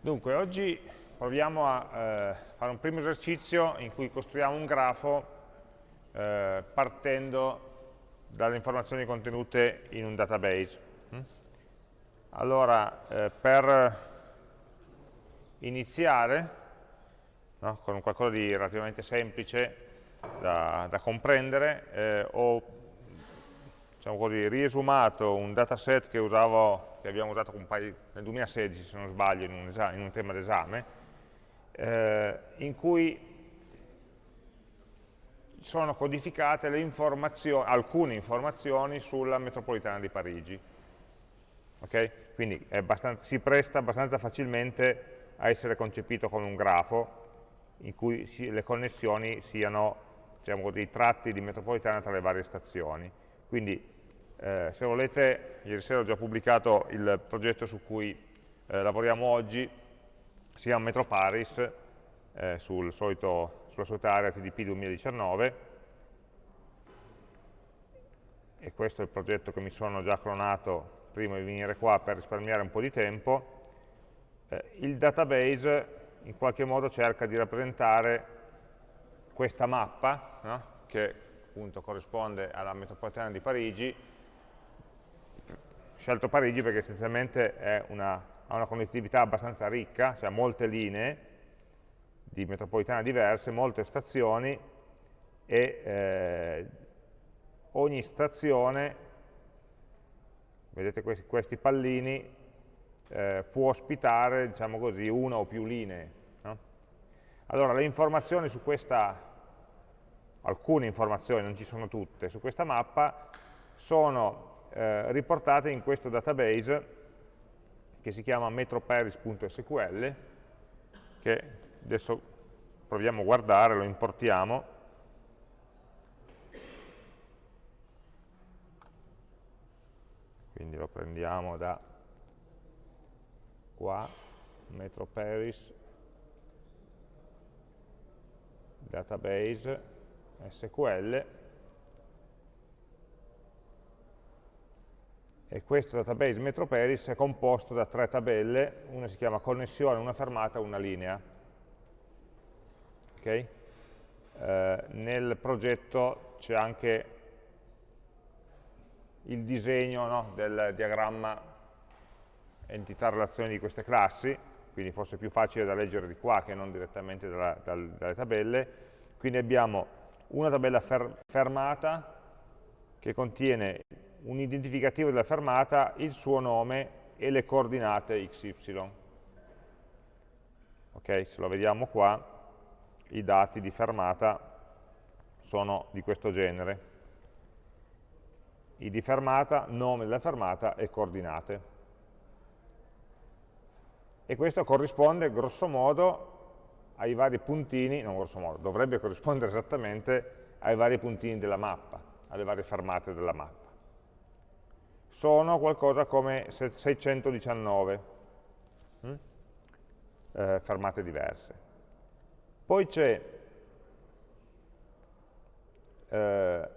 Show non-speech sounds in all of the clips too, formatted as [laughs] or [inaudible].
Dunque, oggi proviamo a eh, fare un primo esercizio in cui costruiamo un grafo eh, partendo dalle informazioni contenute in un database. Mm? Allora, eh, per iniziare, no, con qualcosa di relativamente semplice da, da comprendere, eh, ho diciamo così, riesumato un dataset che usavo che abbiamo usato nel 2016, se non sbaglio, in un, esame, in un tema d'esame, eh, in cui sono codificate informazioni, alcune informazioni sulla metropolitana di Parigi. Okay? Quindi si presta abbastanza facilmente a essere concepito come un grafo in cui si, le connessioni siano diciamo, dei tratti di metropolitana tra le varie stazioni. Quindi eh, se volete, ieri sera ho già pubblicato il progetto su cui eh, lavoriamo oggi, si chiama Metro Paris, eh, sul solito, sulla solita area TDP 2019, e questo è il progetto che mi sono già clonato prima di venire qua per risparmiare un po' di tempo. Eh, il database in qualche modo cerca di rappresentare questa mappa, no? che appunto corrisponde alla metropolitana di Parigi, scelto Parigi perché essenzialmente una, ha una connettività abbastanza ricca, cioè molte linee di metropolitana diverse, molte stazioni e eh, ogni stazione, vedete questi, questi pallini, eh, può ospitare, diciamo così, una o più linee. No? Allora, le informazioni su questa, alcune informazioni, non ci sono tutte, su questa mappa sono eh, riportate in questo database che si chiama metroparis.sql che adesso proviamo a guardare, lo importiamo. Quindi lo prendiamo da qua metroparis database SQL e questo database MetroParis è composto da tre tabelle, una si chiama connessione, una fermata, una linea. Okay? Eh, nel progetto c'è anche il disegno no, del diagramma entità-relazioni di queste classi, quindi forse è più facile da leggere di qua che non direttamente dalla, dal, dalle tabelle. Quindi abbiamo una tabella fer fermata che contiene un identificativo della fermata, il suo nome e le coordinate XY. Ok, se lo vediamo qua, i dati di fermata sono di questo genere. I di fermata, nome della fermata e coordinate. E questo corrisponde grosso modo ai vari puntini, non grosso modo, dovrebbe corrispondere esattamente ai vari puntini della mappa, alle varie fermate della mappa sono qualcosa come 619 hm? eh, fermate diverse. Poi c'è eh,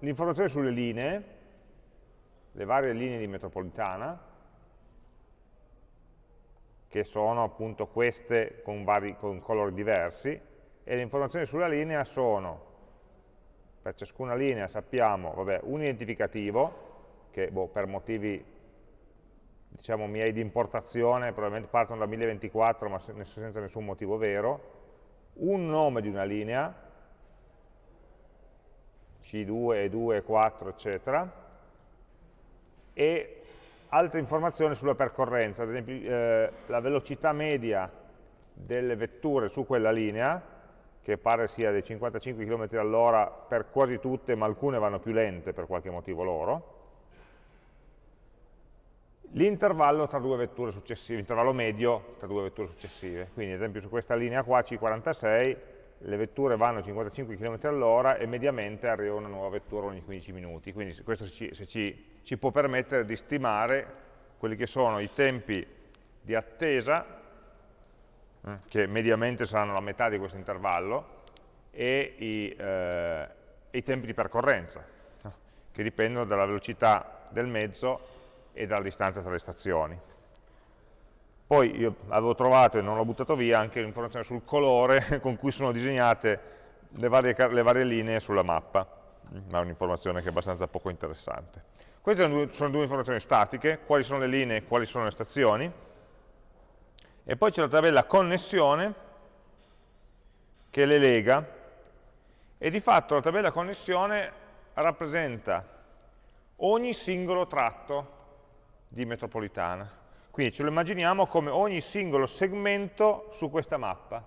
l'informazione sulle linee, le varie linee di metropolitana, che sono appunto queste con, vari, con colori diversi, e le informazioni sulla linea sono, per ciascuna linea sappiamo, vabbè, un identificativo, che boh, per motivi diciamo miei di importazione probabilmente partono da 1024 ma senza nessun motivo vero, un nome di una linea, C2, E2, E4, eccetera, e altre informazioni sulla percorrenza, ad esempio eh, la velocità media delle vetture su quella linea, che pare sia dei 55 km all'ora per quasi tutte, ma alcune vanno più lente per qualche motivo loro, l'intervallo tra due vetture successive, l'intervallo medio tra due vetture successive. Quindi ad esempio su questa linea qua, C46, le vetture vanno a 55 km all'ora e mediamente arriva una nuova vettura ogni 15 minuti. Quindi questo ci, ci, ci può permettere di stimare quelli che sono i tempi di attesa, eh, che mediamente saranno la metà di questo intervallo, e i, eh, i tempi di percorrenza, che dipendono dalla velocità del mezzo e dalla distanza tra le stazioni. poi io avevo trovato e non l'ho buttato via anche l'informazione sul colore [laughs] con cui sono disegnate le varie, le varie linee sulla mappa, ma è un'informazione che è abbastanza poco interessante. Queste sono due, sono due informazioni statiche, quali sono le linee e quali sono le stazioni, e poi c'è la tabella connessione che le lega, e di fatto la tabella connessione rappresenta ogni singolo tratto di metropolitana. Quindi ce lo immaginiamo come ogni singolo segmento su questa mappa.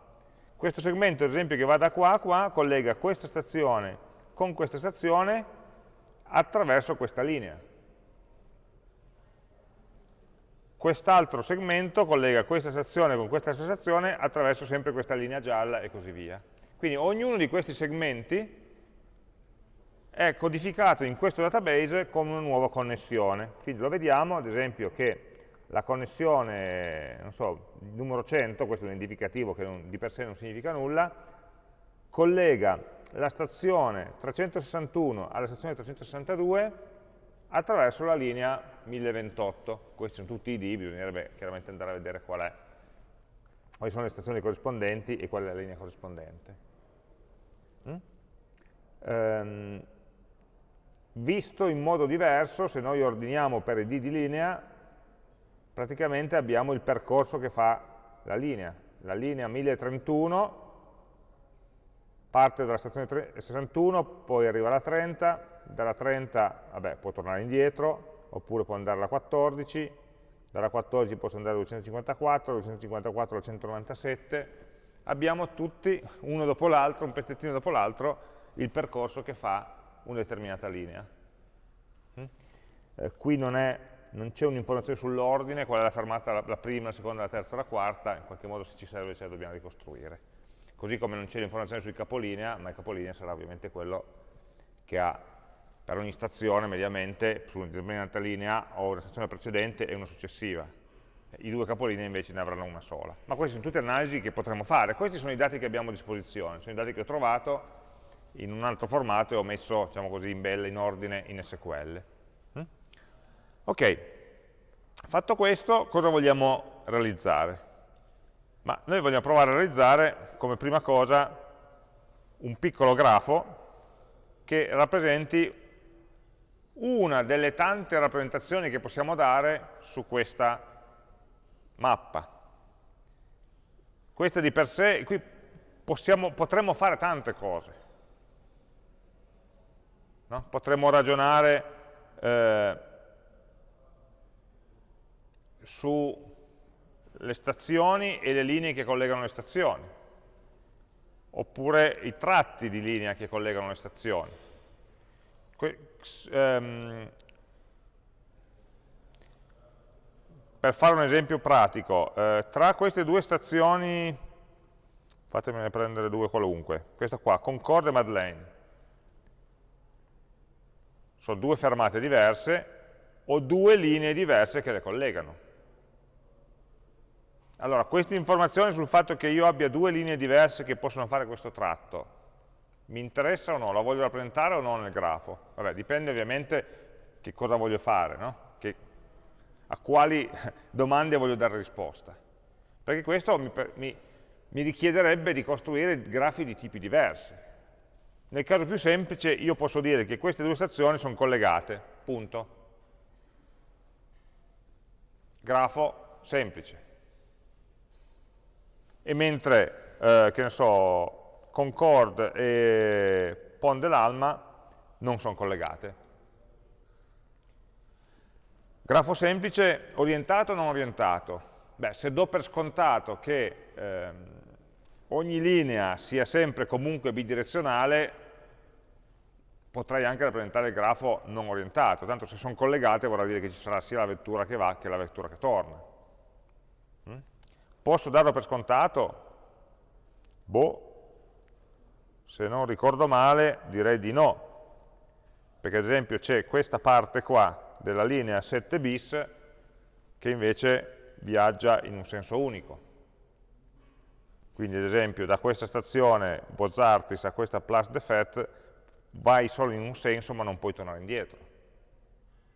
Questo segmento, ad esempio, che va da qua a qua, collega questa stazione con questa stazione attraverso questa linea. Quest'altro segmento collega questa stazione con questa stazione attraverso sempre questa linea gialla e così via. Quindi ognuno di questi segmenti è codificato in questo database come una nuova connessione. Quindi lo vediamo, ad esempio, che la connessione, non so, numero 100, questo è un indicativo che non, di per sé non significa nulla, collega la stazione 361 alla stazione 362 attraverso la linea 1028. Questi sono tutti i ID, bisognerebbe chiaramente andare a vedere qual è, quali sono le stazioni corrispondenti e qual è la linea corrispondente. Mm? Um, visto in modo diverso, se noi ordiniamo per ID di linea, praticamente abbiamo il percorso che fa la linea. La linea 1031 parte dalla stazione 61, poi arriva alla 30, dalla 30 vabbè, può tornare indietro, oppure può andare alla 14, dalla 14 posso andare alla 254, 254 alla 197, abbiamo tutti, uno dopo l'altro, un pezzettino dopo l'altro, il percorso che fa una determinata linea. Mm? Eh, qui non, c'è un'informazione sull'ordine, qual è la fermata, la, la, prima, la seconda, la terza, la quarta, in qualche modo se ci serve ce la dobbiamo ricostruire. Così come non c'è l'informazione sui capolinea, ma il capolinea sarà ovviamente quello che ha per ogni stazione mediamente su una determinata linea ho una stazione precedente e una successiva. I due capolinei invece ne avranno una sola. Ma queste sono tutte analisi che potremmo fare. Questi sono i dati che abbiamo a disposizione, sono i dati che ho trovato in un altro formato e ho messo, diciamo così, in bella, in ordine, in SQL. Mm? Ok, fatto questo, cosa vogliamo realizzare? Ma noi vogliamo provare a realizzare, come prima cosa, un piccolo grafo che rappresenti una delle tante rappresentazioni che possiamo dare su questa mappa. Questa di per sé, qui possiamo, potremmo fare tante cose. No? Potremmo ragionare eh, sulle stazioni e le linee che collegano le stazioni, oppure i tratti di linea che collegano le stazioni ehm, per fare un esempio pratico, eh, tra queste due stazioni, fatemene prendere due qualunque, questa qua, Concorde e Madeleine, sono due fermate diverse, o due linee diverse che le collegano. Allora, queste informazioni sul fatto che io abbia due linee diverse che possono fare questo tratto, mi interessa o no? La voglio rappresentare o no nel grafo? Vabbè, dipende ovviamente che cosa voglio fare, no? che, a quali [laughs] domande voglio dare risposta. Perché questo mi, mi, mi richiederebbe di costruire grafi di tipi diversi. Nel caso più semplice io posso dire che queste due stazioni sono collegate, punto. Grafo semplice. E mentre, eh, che ne so, Concord e Pont dell'Alma non sono collegate. Grafo semplice, orientato o non orientato? Beh, se do per scontato che ehm, ogni linea sia sempre comunque bidirezionale, potrei anche rappresentare il grafo non orientato, tanto se sono collegate vorrà dire che ci sarà sia la vettura che va che la vettura che torna. Mm? Posso darlo per scontato? Boh, se non ricordo male direi di no, perché ad esempio c'è questa parte qua della linea 7 bis che invece viaggia in un senso unico. Quindi ad esempio da questa stazione Bozzartis a questa Place de Fête vai solo in un senso ma non puoi tornare indietro,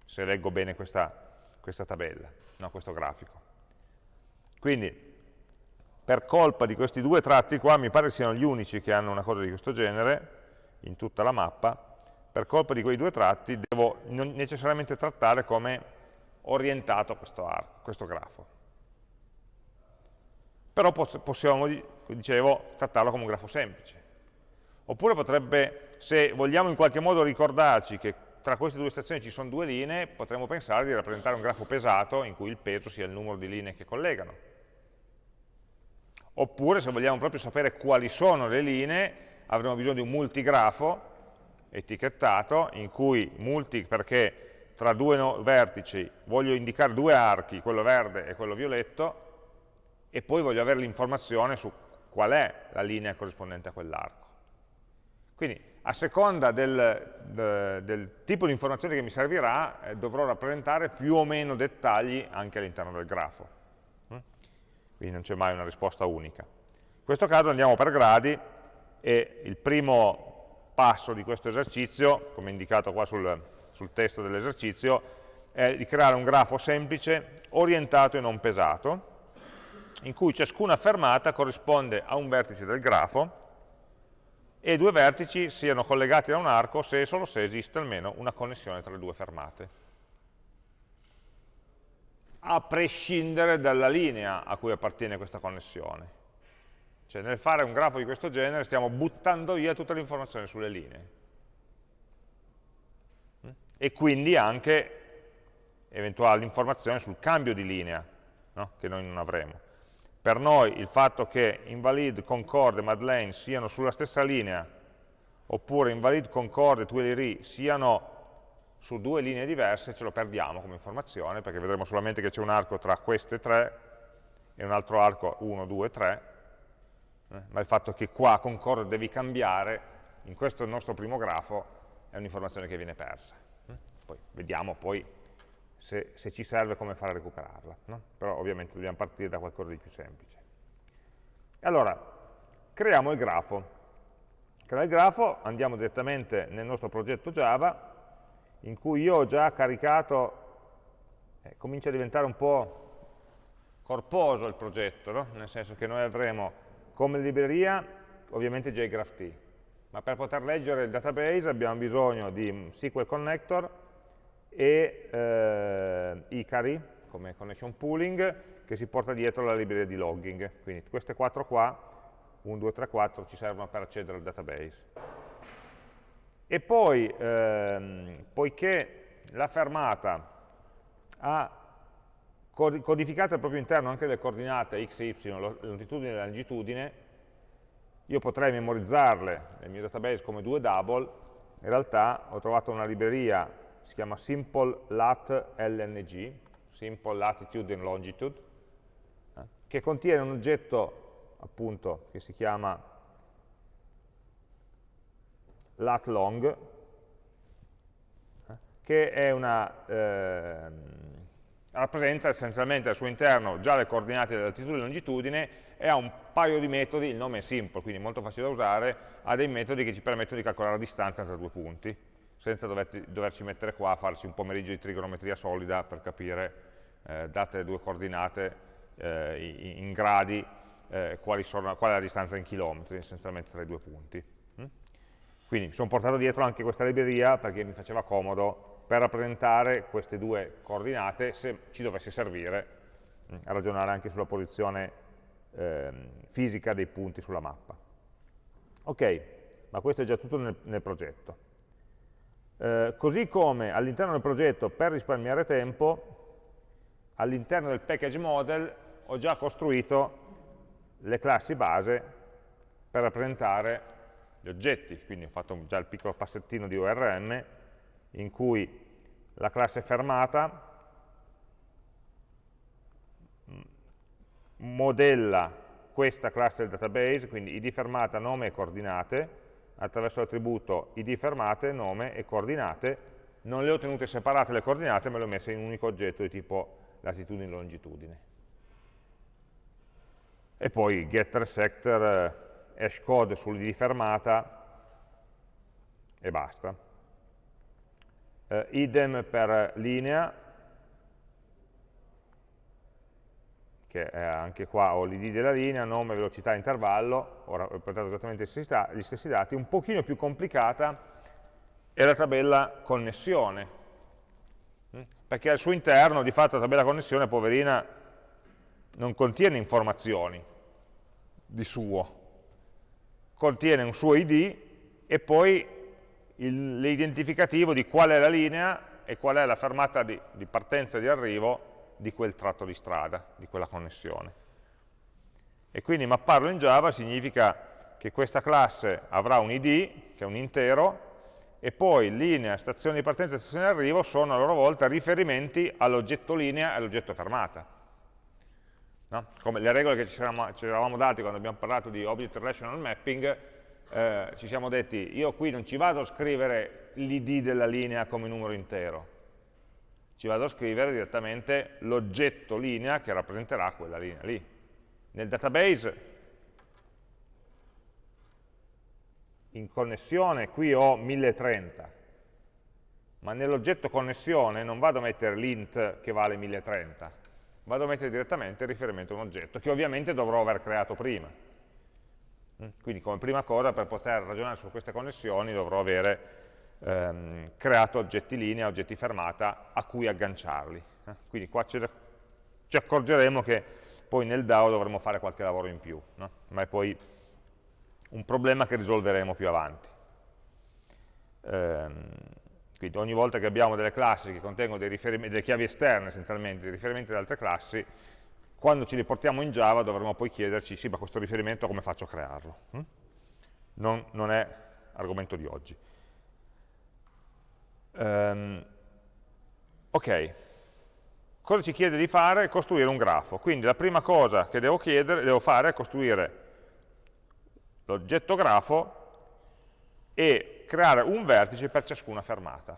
se leggo bene questa, questa tabella, no, questo grafico. Quindi, per colpa di questi due tratti qua, mi pare siano gli unici che hanno una cosa di questo genere, in tutta la mappa, per colpa di quei due tratti devo necessariamente trattare come orientato questo, arco, questo grafo. Però possiamo, dicevo, trattarlo come un grafo semplice. Oppure potrebbe, se vogliamo in qualche modo ricordarci che tra queste due stazioni ci sono due linee, potremmo pensare di rappresentare un grafo pesato in cui il peso sia il numero di linee che collegano. Oppure se vogliamo proprio sapere quali sono le linee, avremo bisogno di un multigrafo etichettato, in cui multi perché tra due vertici voglio indicare due archi, quello verde e quello violetto, e poi voglio avere l'informazione su qual è la linea corrispondente a quell'arco. Quindi a seconda del, de, del tipo di informazione che mi servirà, eh, dovrò rappresentare più o meno dettagli anche all'interno del grafo. Mm? Quindi non c'è mai una risposta unica. In questo caso andiamo per gradi e il primo passo di questo esercizio, come indicato qua sul, sul testo dell'esercizio, è di creare un grafo semplice, orientato e non pesato, in cui ciascuna fermata corrisponde a un vertice del grafo e due vertici siano collegati da un arco se e solo se esiste almeno una connessione tra le due fermate, a prescindere dalla linea a cui appartiene questa connessione. Cioè nel fare un grafo di questo genere stiamo buttando via tutta l'informazione sulle linee. E quindi anche eventuali informazioni sul cambio di linea, no? che noi non avremo. Per noi il fatto che Invalid, Concord e Madeleine siano sulla stessa linea, oppure Invalid, Concord e Tuileries siano su due linee diverse, ce lo perdiamo come informazione, perché vedremo solamente che c'è un arco tra queste tre e un altro arco 1, 2, 3, eh? ma il fatto che qua Concord devi cambiare, in questo nostro primo grafo, è un'informazione che viene persa. Eh? Poi vediamo poi se, se, ci serve come fare a recuperarla. No? Però ovviamente dobbiamo partire da qualcosa di più semplice. Allora, creiamo il grafo. Creiamo il grafo, andiamo direttamente nel nostro progetto Java, in cui io ho già caricato, eh, comincia a diventare un po' corposo il progetto, no? nel senso che noi avremo come libreria ovviamente JGraphT, ma per poter leggere il database abbiamo bisogno di SQL Connector, e eh, Icari, come connection pooling, che si porta dietro la libreria di logging. Quindi queste quattro qua, 1, 2, 3, 4, ci servono per accedere al database. E poi, ehm, poiché la fermata ha codificate al proprio interno anche le coordinate x e y, longitudine e longitudine, io potrei memorizzarle nel mio database come due double, in realtà ho trovato una libreria si chiama simple lat lng, simple latitude and longitude, eh, che contiene un oggetto appunto che si chiama lat long, eh, che è una, eh, rappresenta essenzialmente al suo interno già le coordinate dell'altitudine e longitudine e ha un paio di metodi, il nome è simple, quindi molto facile da usare, ha dei metodi che ci permettono di calcolare la distanza tra due punti senza doverti, doverci mettere qua a farci un pomeriggio di trigonometria solida per capire, eh, date le due coordinate eh, in, gradi, eh, sono, qual è la distanza in chilometri, essenzialmente tra i due punti. Mm? Quindi mi sono portato dietro anche questa libreria perché mi faceva comodo per rappresentare queste due coordinate se ci dovesse servire mm, a ragionare anche sulla posizione ehm, fisica dei punti sulla mappa. Ok, ma questo è già tutto nel, nel progetto. Eh, così come all'interno del progetto, per risparmiare tempo, all'interno del package model ho già costruito le classi base per rappresentare gli oggetti, quindi ho fatto già il piccolo passettino di ORM in cui la classe fermata modella questa classe del database, quindi id fermata, nome e coordinate, attraverso l'attributo id fermate, nome e coordinate, non le ho tenute separate le coordinate, ma le ho messe in un unico oggetto di tipo latitudine e longitudine. E poi getter, sector, eh, hashcode sull'id fermata e basta. Eh, idem per linea, che è anche qua ho l'id della linea, nome, velocità, intervallo, ho rappresentato esattamente gli stessi dati, un pochino più complicata è la tabella connessione, mm? perché al suo interno di fatto la tabella connessione, poverina, non contiene informazioni di suo, contiene un suo id e poi l'identificativo di qual è la linea e qual è la fermata di, di partenza e di arrivo di quel tratto di strada, di quella connessione. E quindi mapparlo in Java significa che questa classe avrà un id, che è un intero, e poi linea, stazione di partenza e stazione di arrivo sono a loro volta riferimenti all'oggetto linea e all'oggetto fermata. No? Come le regole che ci eravamo, ci eravamo dati quando abbiamo parlato di Object Relational Mapping, eh, ci siamo detti, io qui non ci vado a scrivere l'id della linea come numero intero, ci vado a scrivere direttamente l'oggetto linea che rappresenterà quella linea lì. Nel database in connessione qui ho 1030, ma nell'oggetto connessione non vado a mettere l'int che vale 1030, vado a mettere direttamente il riferimento a un oggetto, che ovviamente dovrò aver creato prima. Mm? Quindi come prima cosa per poter ragionare su queste connessioni dovrò avere ehm, creato oggetti linea, oggetti fermata a cui agganciarli. Eh? Quindi qua ci, ci, accorgeremo che poi nel DAO dovremo fare qualche lavoro in più, no? ma è poi un problema che risolveremo più avanti. Ehm, quindi ogni volta che abbiamo delle classi che contengono delle chiavi esterne essenzialmente, dei riferimenti ad altre classi, quando ci riportiamo in Java dovremo poi chiederci, sì, ma questo riferimento come faccio a crearlo? Hm? Non, non è argomento di oggi. Um, ok, cosa ci chiede di fare? Costruire un grafo. Quindi la prima cosa che devo, chiedere, devo fare è costruire l'oggetto grafo e creare un vertice per ciascuna fermata.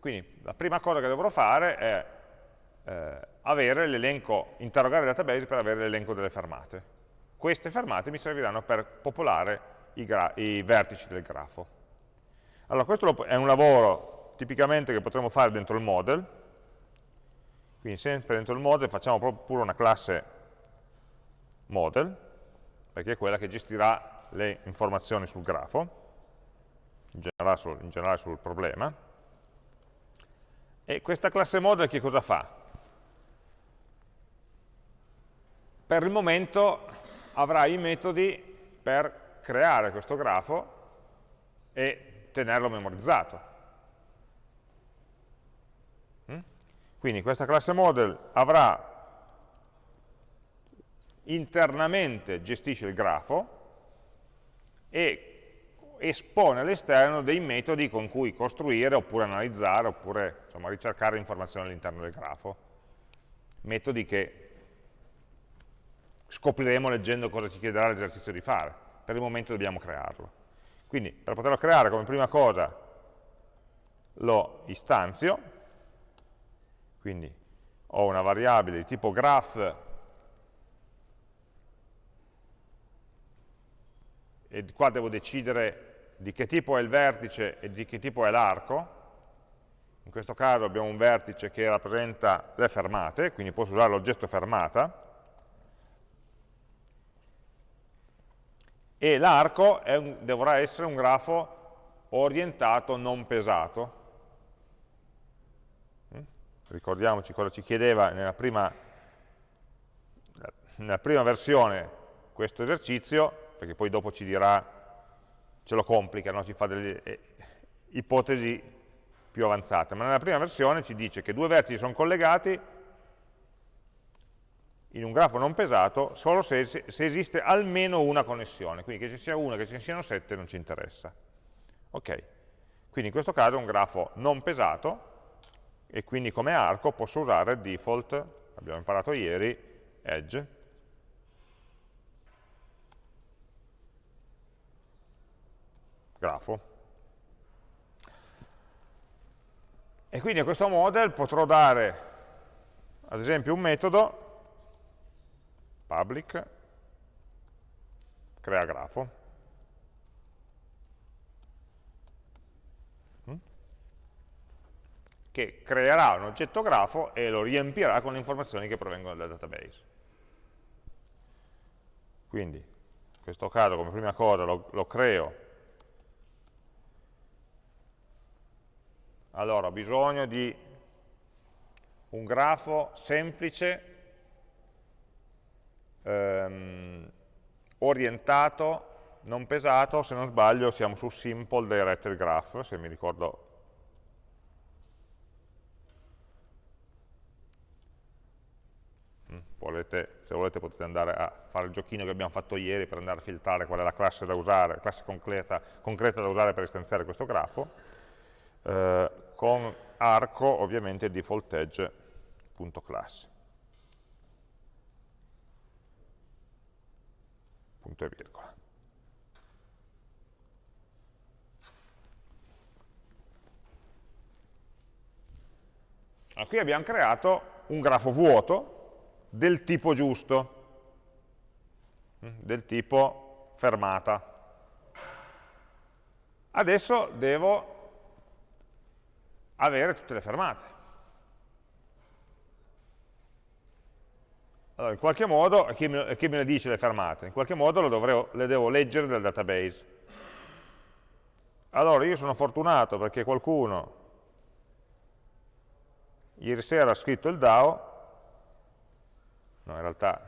Quindi la prima cosa che dovrò fare è eh, avere l'elenco, interrogare il database per avere l'elenco delle fermate. Queste fermate mi serviranno per popolare i, i vertici del grafo. Allora, questo è un lavoro tipicamente che potremmo fare dentro il model, quindi sempre dentro il model facciamo proprio pure una classe model, perché è quella che gestirà le informazioni sul grafo, in generale sul, in generale sul problema. E questa classe model che cosa fa? Per il momento avrà i metodi per creare questo grafo e tenerlo memorizzato. Mm? Quindi questa classe model avrà internamente gestisce il grafo e espone all'esterno dei metodi con cui costruire oppure analizzare oppure insomma, ricercare informazioni all'interno del grafo. Metodi che scopriremo leggendo cosa ci chiederà l'esercizio di fare. Per il momento dobbiamo crearlo. Quindi per poterlo creare come prima cosa lo istanzio, quindi ho una variabile di tipo graph e qua devo decidere di che tipo è il vertice e di che tipo è l'arco. In questo caso abbiamo un vertice che rappresenta le fermate, quindi posso usare l'oggetto fermata, e l'arco dovrà essere un grafo orientato non pesato. Mm? Ricordiamoci cosa ci chiedeva nella prima, nella prima versione questo esercizio, perché poi dopo ci dirà, ce lo complica, no? ci fa delle eh, ipotesi più avanzate, ma nella prima versione ci dice che due vertici sono collegati in un grafo non pesato solo se, se, esiste almeno una connessione, quindi che ci sia una, che ci siano sette non ci interessa. Ok, quindi in questo caso è un grafo non pesato e quindi come arco posso usare default, abbiamo imparato ieri, edge, grafo. E quindi a questo model potrò dare, ad esempio, un metodo public, crea grafo, che creerà un oggetto grafo e lo riempirà con le informazioni che provengono dal database. Quindi, in questo caso, come prima cosa, lo, lo creo. Allora, ho bisogno di un grafo semplice, ehm, orientato, non pesato, se non sbaglio siamo su Simple Directed Graph, se mi ricordo mm, Volete, se volete potete andare a fare il giochino che abbiamo fatto ieri per andare a filtrare qual è la classe da usare, la classe concreta, concreta da usare per istanziare questo grafo, eh, con arco ovviamente default edge.class. punto e virgola. Allora, qui abbiamo creato un grafo vuoto del tipo giusto, mm, del tipo fermata. Adesso devo avere tutte le fermate. Allora, in qualche modo, chi me, chi le dice le fermate? In qualche modo dovrei, le devo leggere dal database. Allora, io sono fortunato perché qualcuno ieri sera ha scritto il DAO, no, in realtà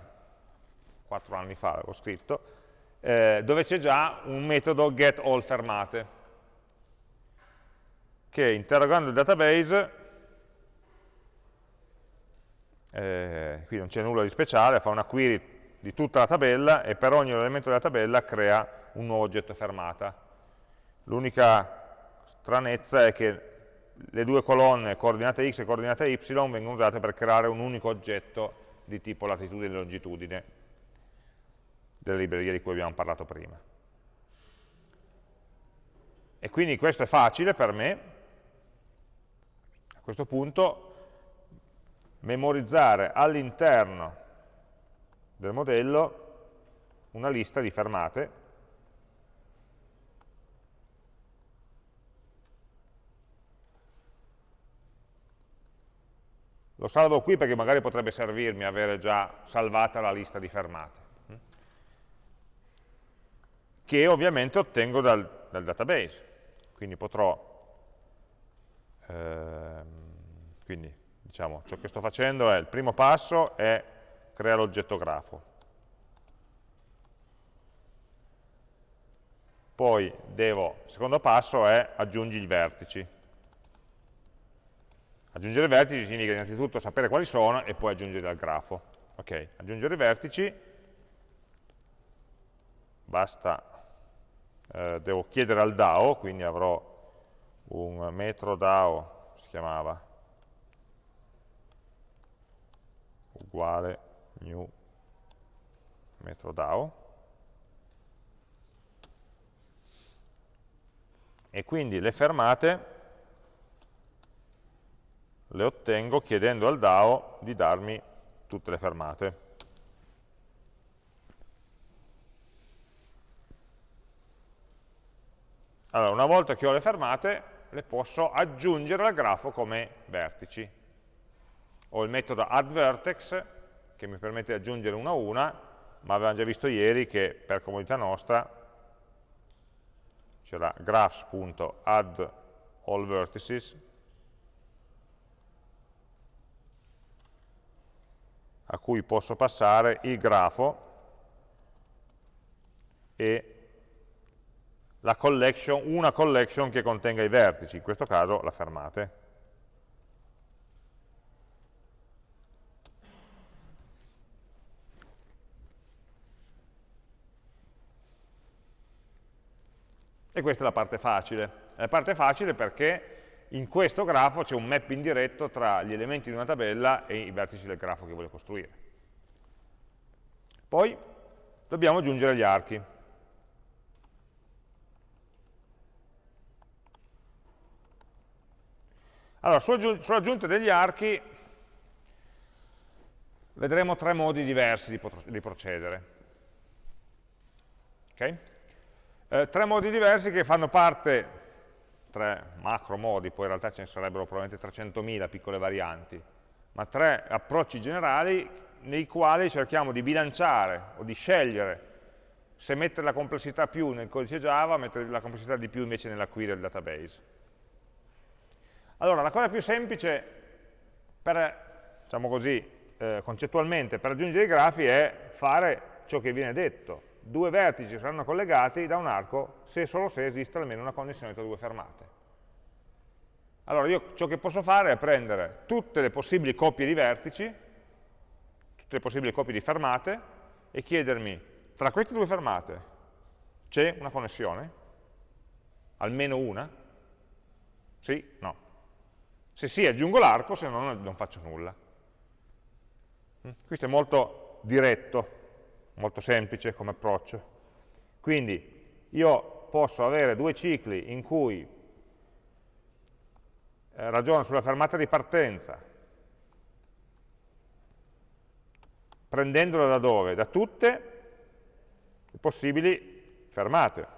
quattro anni fa l'avevo scritto, eh, dove c'è già un metodo getAllFermate, che interrogando il database eh, qui non c'è nulla di speciale, fa una query di tutta la tabella e per ogni elemento della tabella crea un nuovo oggetto fermata. L'unica stranezza è che le due colonne coordinate x e coordinate y vengono usate per creare un unico oggetto di tipo latitudine e longitudine delle librerie di cui abbiamo parlato prima. E quindi questo è facile per me, a questo punto memorizzare all'interno del modello una lista di fermate Lo salvo qui perché magari potrebbe servirmi avere già salvata la lista di fermate, che ovviamente ottengo dal, dal database. Quindi potrò, ehm, quindi diciamo, ciò che sto facendo è, il primo passo è creare l'oggetto grafo. Poi devo, il secondo passo è aggiungi i vertici. Aggiungere i vertici significa innanzitutto sapere quali sono e poi aggiungere al grafo. Ok, aggiungere i vertici, basta, eh, devo chiedere al DAO, quindi avrò un metro DAO, si chiamava, uguale new metro DAO e quindi le fermate le ottengo chiedendo al DAO di darmi tutte le fermate. Allora, una volta che ho le fermate, le posso aggiungere al grafo come vertici ho il metodo addVertex che mi permette di aggiungere una a una, ma avevamo già visto ieri che per comodità nostra c'era graphs.addAllVertices a cui posso passare il grafo e collection, una collection che contenga i vertici, in questo caso la fermate. E questa è la parte facile. La parte facile perché in questo grafo c'è un mapping diretto tra gli elementi di una tabella e i vertici del grafo che voglio costruire. Poi dobbiamo aggiungere gli archi. Allora, sull'aggiunta degli archi vedremo tre modi diversi di, di procedere. Okay? Eh, tre modi diversi che fanno parte tre macro modi, poi in realtà ce ne sarebbero probabilmente 300.000 piccole varianti, ma tre approcci generali nei quali cerchiamo di bilanciare o di scegliere se mettere la complessità più nel codice Java mettere la complessità di più invece nella query del database. Allora, la cosa più semplice per, diciamo così, eh, concettualmente per aggiungere i grafi è fare ciò che viene detto. Due vertici saranno collegati da un arco se e solo se esiste almeno una connessione tra due fermate. Allora io ciò che posso fare è prendere tutte le possibili coppie di vertici, tutte le possibili coppie di fermate e chiedermi tra queste due fermate c'è una connessione? Almeno una? Sì? No. Se sì aggiungo l'arco, se no non faccio nulla. Mm? Questo è molto diretto, molto semplice come approccio. Quindi io posso avere due cicli in cui eh, ragiono sulla fermata di partenza, prendendola da dove? Da tutte le possibili fermate.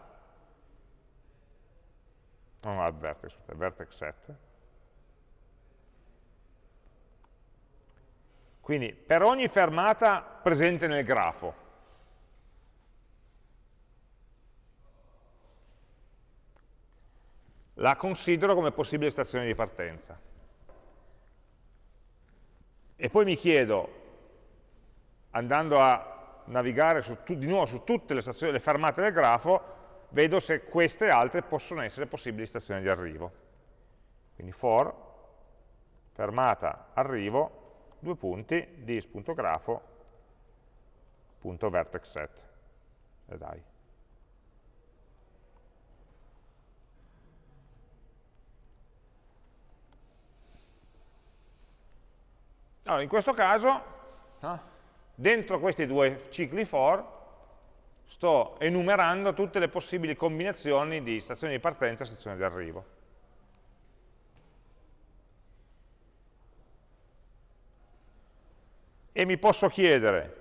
Non add vertex, vertex set. Quindi per ogni fermata presente nel grafo, la considero come possibile stazione di partenza. E poi mi chiedo, andando a navigare su, di nuovo su tutte le, stazioni, le fermate del grafo, vedo se queste altre possono essere possibili stazioni di arrivo. Quindi for, fermata, arrivo, due punti, dis.grafo.vertexset. E dai. Allora, in questo caso, no, dentro questi due cicli for, sto enumerando tutte le possibili combinazioni di stazioni di partenza e stazioni di arrivo. e mi posso chiedere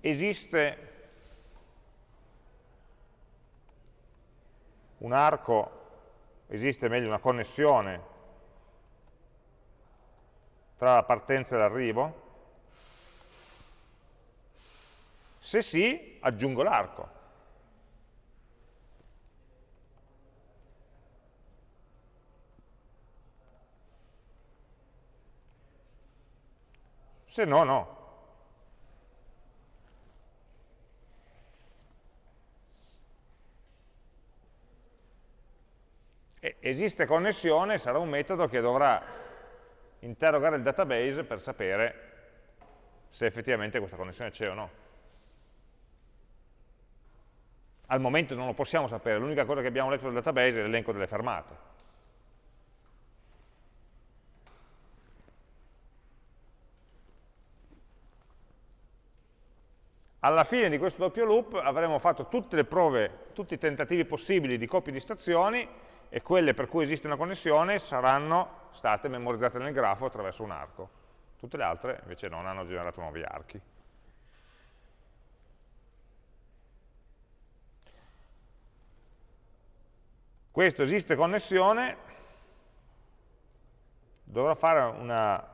esiste un arco, esiste meglio una connessione tra la partenza e l'arrivo? Se sì, aggiungo l'arco. se no, no. Esiste connessione, sarà un metodo che dovrà interrogare il database per sapere se effettivamente questa connessione c'è o no. Al momento non lo possiamo sapere, l'unica cosa che abbiamo letto dal database è l'elenco delle fermate. Alla fine di questo doppio loop avremo fatto tutte le prove, tutti i tentativi possibili di coppie di stazioni e quelle per cui esiste una connessione saranno state memorizzate nel grafo attraverso un arco. Tutte le altre invece non hanno generato nuovi archi. Questo esiste connessione, dovrò fare una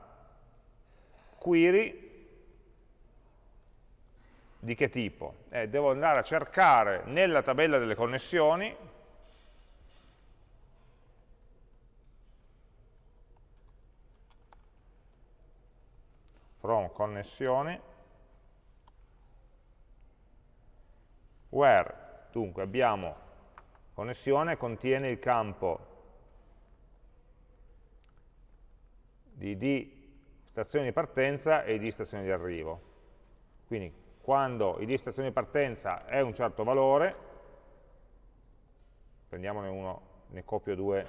query di che tipo? Eh, devo andare a cercare nella tabella delle connessioni from connessioni where dunque abbiamo connessione contiene il campo di D stazione di partenza e di stazione di arrivo. Quindi quando id stazione di partenza è un certo valore, prendiamone uno, ne copio due,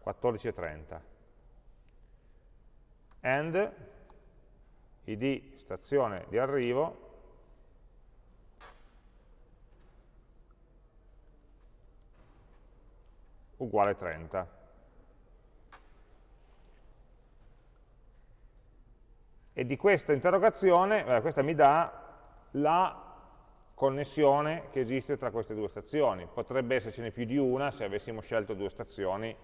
14 e 30, and id stazione di arrivo uguale 30. E di questa interrogazione, eh, questa mi dà la connessione che esiste tra queste due stazioni. Potrebbe essercene più di una se avessimo scelto due stazioni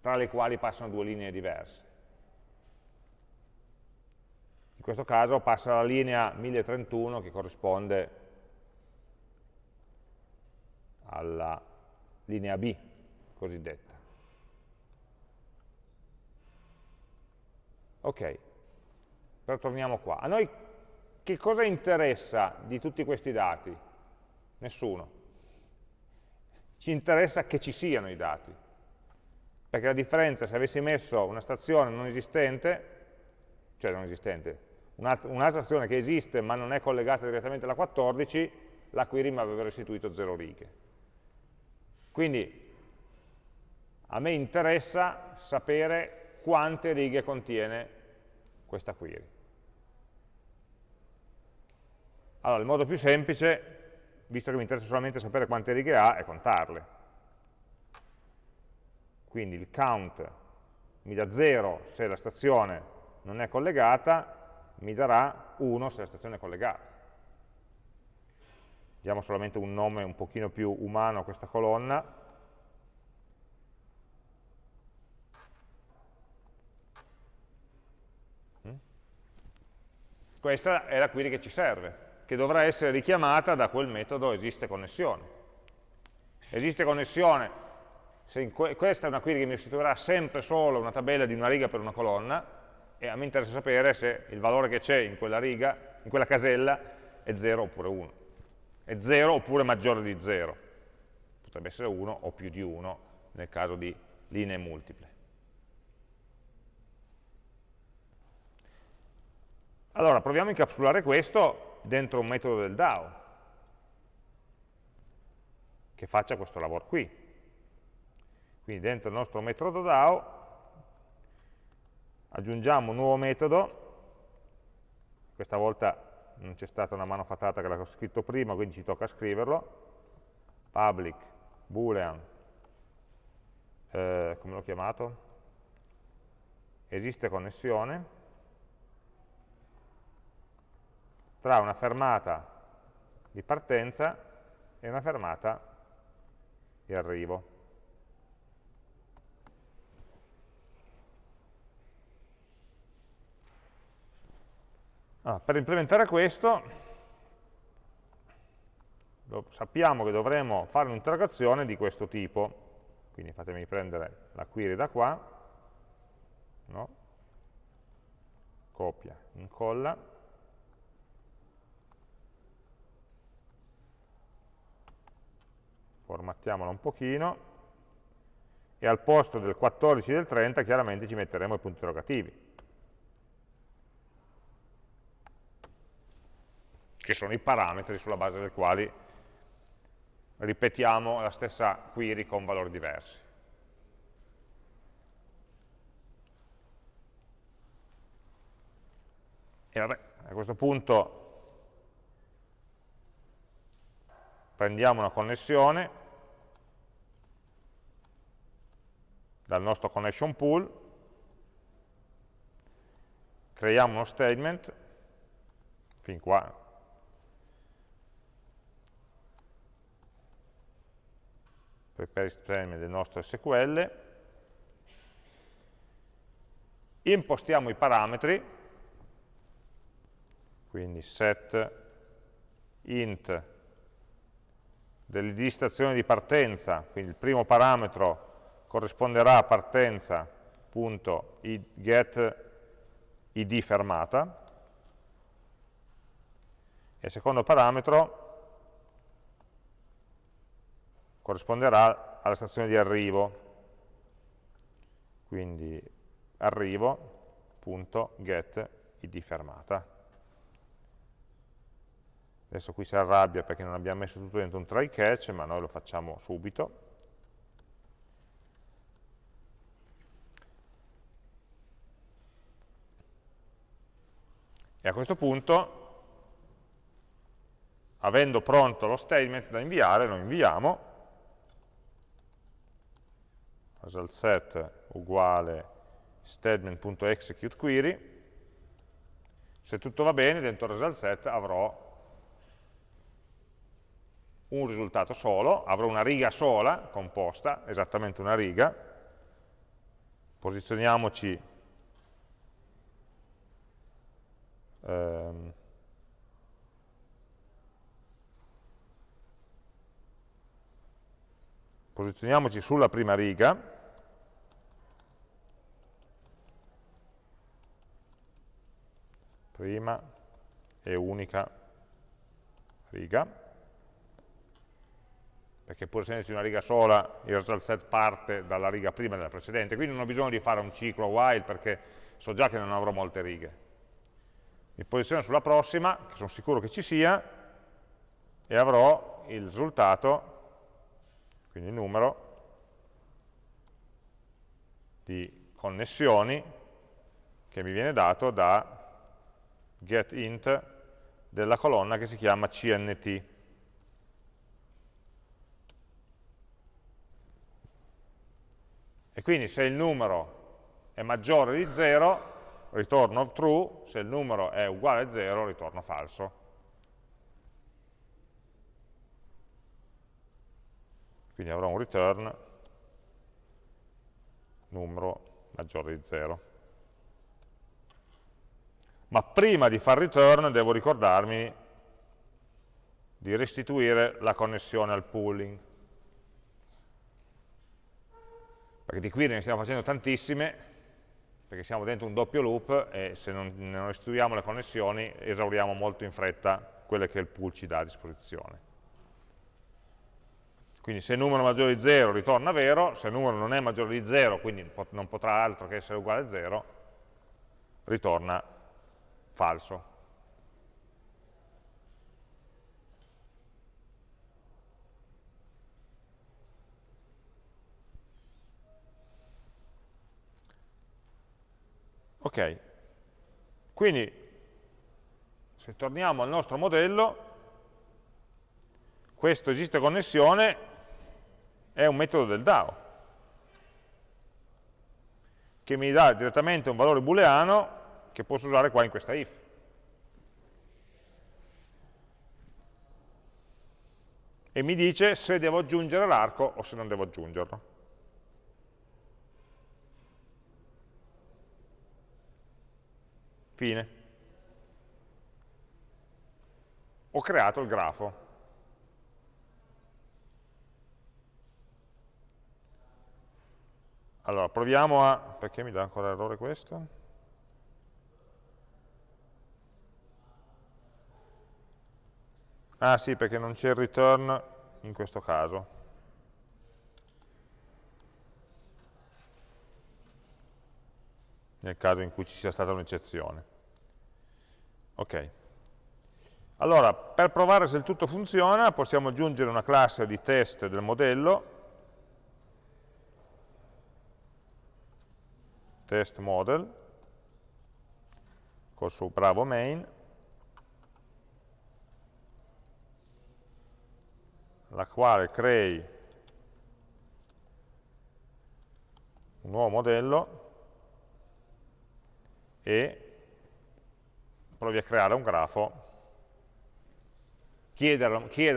tra le quali passano due linee diverse. In questo caso passa la linea 1031 che corrisponde alla linea B cosiddetta. Ok, però torniamo qua. A noi che cosa interessa di tutti questi dati? Nessuno. Ci interessa che ci siano i dati. Perché la differenza se avessi messo una stazione non esistente, cioè non esistente, un'altra stazione che esiste ma non è collegata direttamente alla 14, la query mi avrebbe restituito 0 righe. Quindi a me interessa sapere quante righe contiene questa query. Allora, il modo più semplice, visto che mi interessa solamente sapere quante righe ha, è contarle. Quindi il count mi dà 0 se la stazione non è collegata, mi darà 1 se la stazione è collegata. Diamo solamente un nome un pochino più umano a questa colonna. Mm? Questa è la query che ci serve che dovrà essere richiamata da quel metodo esiste connessione. Esiste connessione, questa è una query che mi restituirà sempre solo una tabella di una riga per una colonna, e a me interessa sapere se il valore che c'è in quella riga, in quella casella, è 0 oppure 1. È 0 oppure maggiore di 0. Potrebbe essere 1 o più di 1 nel caso di linee multiple. Allora, proviamo a incapsulare questo dentro un metodo del DAO che faccia questo lavoro qui. Quindi dentro il nostro metodo DAO aggiungiamo un nuovo metodo, questa volta non c'è stata una mano fatata che l'avevo scritto prima, quindi ci tocca scriverlo, public boolean, eh, come l'ho chiamato? Esiste connessione, tra una fermata di partenza e una fermata di arrivo. Allora, per implementare questo sappiamo che dovremo fare un'interrogazione di questo tipo, quindi fatemi prendere la query da qua, no? copia, incolla, formattiamola un pochino, e al posto del 14 e del 30 chiaramente ci metteremo i punti interrogativi, che sono i parametri sulla base dei quali ripetiamo la stessa query con valori diversi. E vabbè, a questo punto prendiamo una connessione dal nostro connection pool, creiamo uno statement, fin qua prepare statement del nostro SQL, impostiamo i parametri, quindi set int dell'id stazione di partenza, quindi il primo parametro corrisponderà a partenza.get id fermata e il secondo parametro corrisponderà alla stazione di arrivo, quindi arrivo.get id fermata. Adesso qui si arrabbia perché non abbiamo messo tutto dentro un try catch, ma noi lo facciamo subito. E a questo punto, avendo pronto lo statement da inviare, lo inviamo, result set uguale statement.executeQuery, se tutto va bene dentro result set avrò un risultato solo, avrò una riga sola, composta, esattamente una riga, posizioniamoci ehm, posizioniamoci sulla prima riga. Prima e unica riga, perché pur essendoci una riga sola, il result set parte dalla riga prima della precedente, quindi non ho bisogno di fare un ciclo while perché so già che non avrò molte righe. Mi posiziono sulla prossima, che sono sicuro che ci sia, e avrò il risultato, quindi il numero, di connessioni che mi viene dato da getInt della colonna che si chiama CNT. E quindi se il numero è maggiore di 0, ritorno true, se il numero è uguale a 0, ritorno falso. Quindi avrò un return numero maggiore di 0 ma prima di fare return devo ricordarmi di restituire la connessione al pooling. Perché di qui ne stiamo facendo tantissime, perché siamo dentro un doppio loop e se non restituiamo le connessioni esauriamo molto in fretta quelle che il pool ci dà a disposizione. Quindi se il numero è maggiore di 0 ritorna vero, se il numero non è maggiore di 0, quindi non potrà altro che essere uguale a 0, ritorna falso. Ok, quindi se torniamo al nostro modello, questo esiste connessione è un metodo del DAO, che mi dà direttamente un valore booleano che posso usare qua in questa if. E mi dice se devo aggiungere l'arco o se non devo aggiungerlo. Fine. Ho creato il grafo. Allora, proviamo a... perché mi dà ancora errore questo? Ah sì, perché non c'è il return in questo caso. Nel caso in cui ci sia stata un'eccezione. Ok. Allora, per provare se il tutto funziona, possiamo aggiungere una classe di test del modello, test model, col suo bravo main, la quale crei un nuovo modello e provi a creare un grafo, chieda,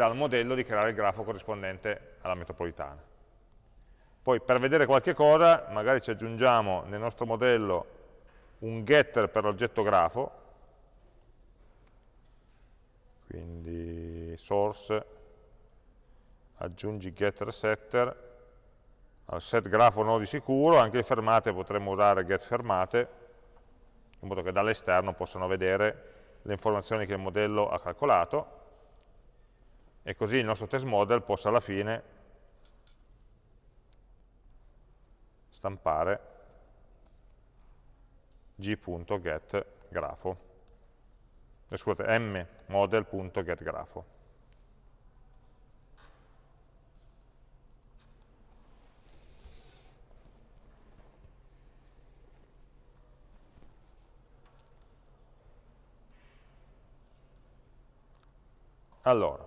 al modello di creare il grafo corrispondente alla metropolitana. Poi per vedere qualche cosa, magari ci aggiungiamo nel nostro modello un getter per l'oggetto grafo, quindi source aggiungi getter setter, al set grafo nodi sicuro, anche le fermate potremmo usare get fermate, in modo che dall'esterno possano vedere le informazioni che il modello ha calcolato, e così il nostro test model possa alla fine stampare g.getGrafo, eh, scusate, mmodel.getGrafo. Allora,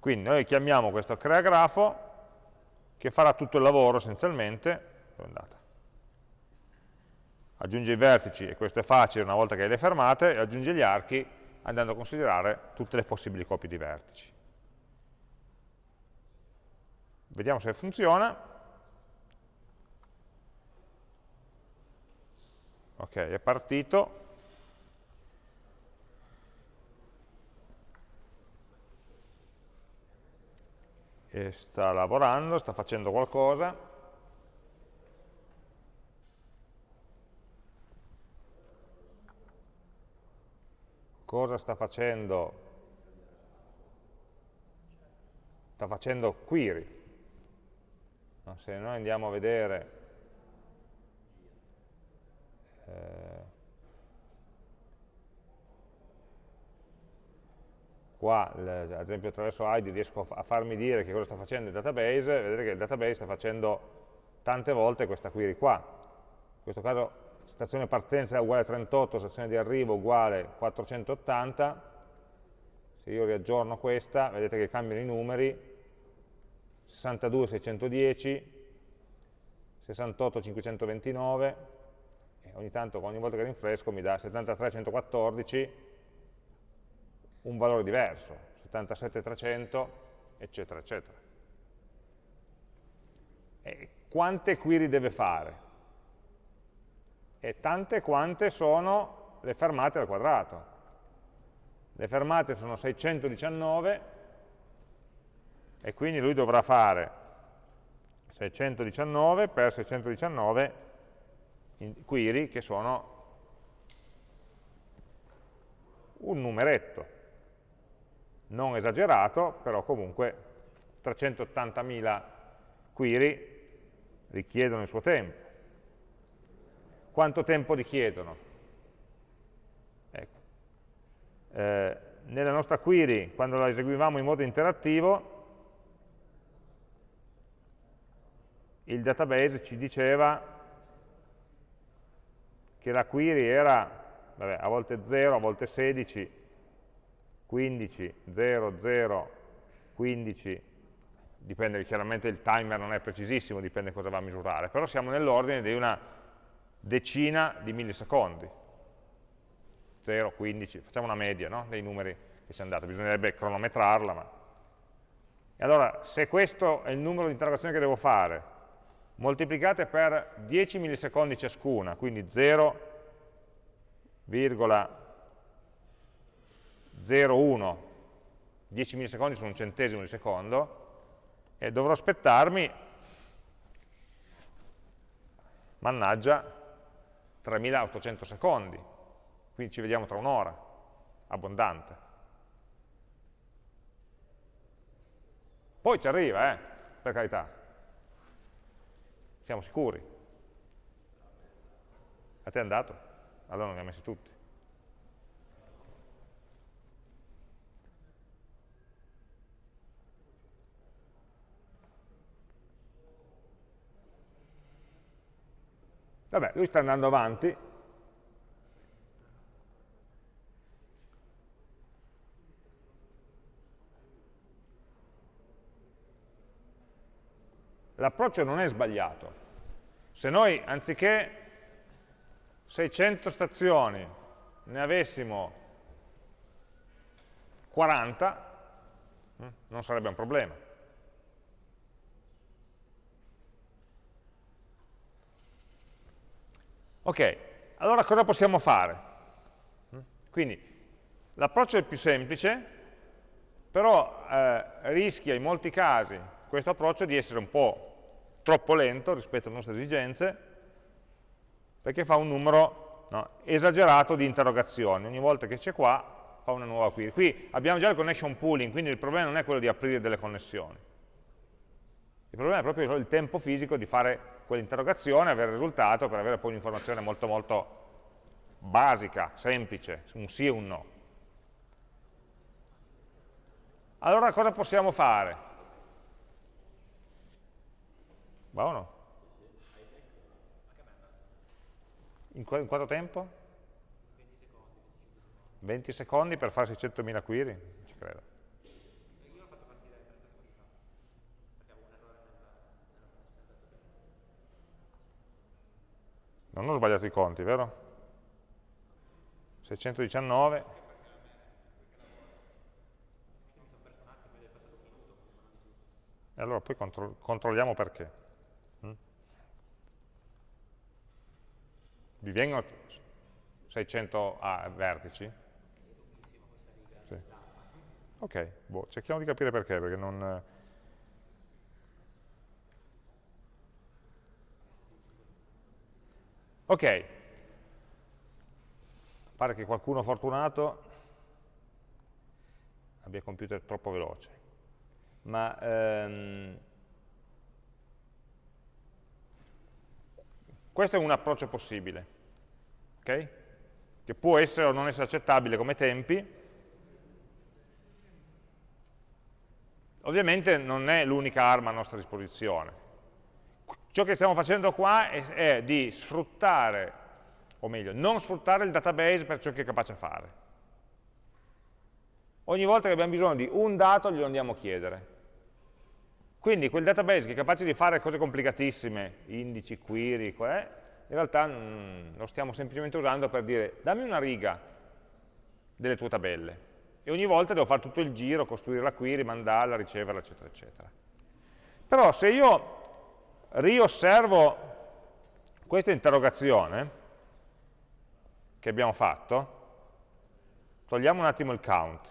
quindi noi chiamiamo questo creagrafo che farà tutto il lavoro essenzialmente, dove è andata? Aggiunge i vertici, e questo è facile una volta che le fermate, e aggiunge gli archi andando a considerare tutte le possibili copie di vertici. Vediamo se funziona. Ok, è partito, E sta lavorando, sta facendo qualcosa. Cosa sta facendo? Sta facendo query. Se noi andiamo a vedere eh, qua, ad esempio attraverso ID riesco a farmi dire che cosa sta facendo il database, vedete che il database sta facendo tante volte questa query qua. In questo caso stazione partenza uguale a 38, stazione di arrivo uguale 480, se io riaggiorno questa, vedete che cambiano i numeri, 62 610, 68 529, e ogni tanto, ogni volta che rinfresco mi dà 73 114, un valore diverso, 77 300, eccetera, eccetera. E quante query deve fare? E tante quante sono le fermate al quadrato. Le fermate sono 619, e quindi lui dovrà fare 619 per 619 query che sono un numeretto non esagerato però comunque 380.000 query richiedono il suo tempo quanto tempo richiedono? Ecco. Eh, nella nostra query quando la eseguivamo in modo interattivo il database ci diceva che la query era vabbè, a volte 0, a volte 16, 15, 0, 0, 15, dipende, chiaramente il timer non è precisissimo, dipende cosa va a misurare, però siamo nell'ordine di una decina di millisecondi, 0, 15, facciamo una media no? dei numeri che ci hanno dato, bisognerebbe cronometrarla, ma... E allora, se questo è il numero di interrogazioni che devo fare, moltiplicate per 10 millisecondi ciascuna, quindi 0,01, 10 millisecondi sono un centesimo di secondo, e dovrò aspettarmi, mannaggia, 3800 secondi, quindi ci vediamo tra un'ora, abbondante. Poi ci arriva, eh, per carità, siamo sicuri? A te è andato? Allora non li ha messi tutti. Vabbè, lui sta andando avanti. L'approccio non è sbagliato, se noi anziché 600 stazioni ne avessimo 40, hm, non sarebbe un problema. Ok, allora cosa possiamo fare? Quindi l'approccio è più semplice, però eh, rischia in molti casi questo approccio di essere un po' troppo lento rispetto alle nostre esigenze, perché fa un numero no, esagerato di interrogazioni. Ogni volta che c'è qua fa una nuova query. Qui abbiamo già il connection pooling, quindi il problema non è quello di aprire delle connessioni. Il problema è proprio il tempo fisico di fare quell'interrogazione, avere il risultato per avere poi un'informazione molto molto basica, semplice, un sì e un no. Allora cosa possiamo fare? Va o no? In, qu in quanto tempo? 20 secondi per fare 600.000 query? Non ho sbagliato i conti, vero? 619 E E allora poi contro controlliamo perché. Mm? Vi vengono 600 ah, vertici? Sì. Ok, boh, cerchiamo di capire perché, perché non... Ok, pare che qualcuno fortunato abbia computer troppo veloce, ma ehm, questo è un approccio possibile, ok? che può essere o non essere accettabile come tempi, ovviamente non è l'unica arma a nostra disposizione. Ciò che stiamo facendo qua è, è di sfruttare, o meglio, non sfruttare il database per ciò che è capace a fare. Ogni volta che abbiamo bisogno di un dato glielo andiamo a chiedere. Quindi quel database che è capace di fare cose complicatissime, indici, query, in realtà mh, lo stiamo semplicemente usando per dire dammi una riga delle tue tabelle e ogni volta devo fare tutto il giro, costruire la query, mandarla, riceverla, eccetera, eccetera. Però se io riosservo questa interrogazione che abbiamo fatto, togliamo un attimo il count.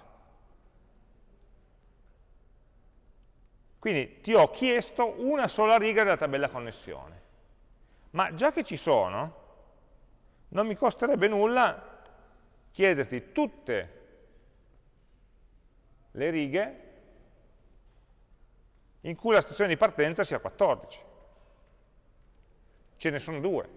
Quindi ti ho chiesto una sola riga della tabella connessione. Ma già che ci sono, non mi costerebbe nulla chiederti tutte le righe in cui la stazione di partenza sia 14 ce ne sono due.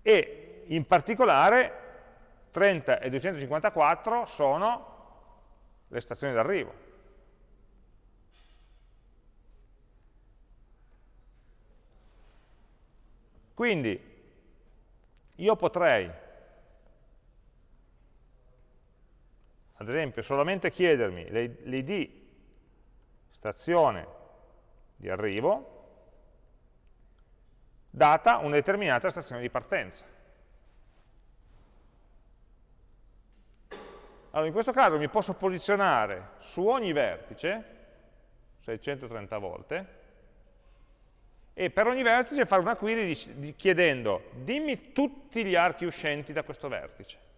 E in particolare 30 e 254 sono le stazioni d'arrivo. Quindi io potrei, ad esempio, solamente chiedermi l'id stazione di arrivo data una determinata stazione di partenza. Allora, in questo caso mi posso posizionare su ogni vertice, 630 volte, e per ogni vertice fare una query chiedendo dimmi tutti gli archi uscenti da questo vertice.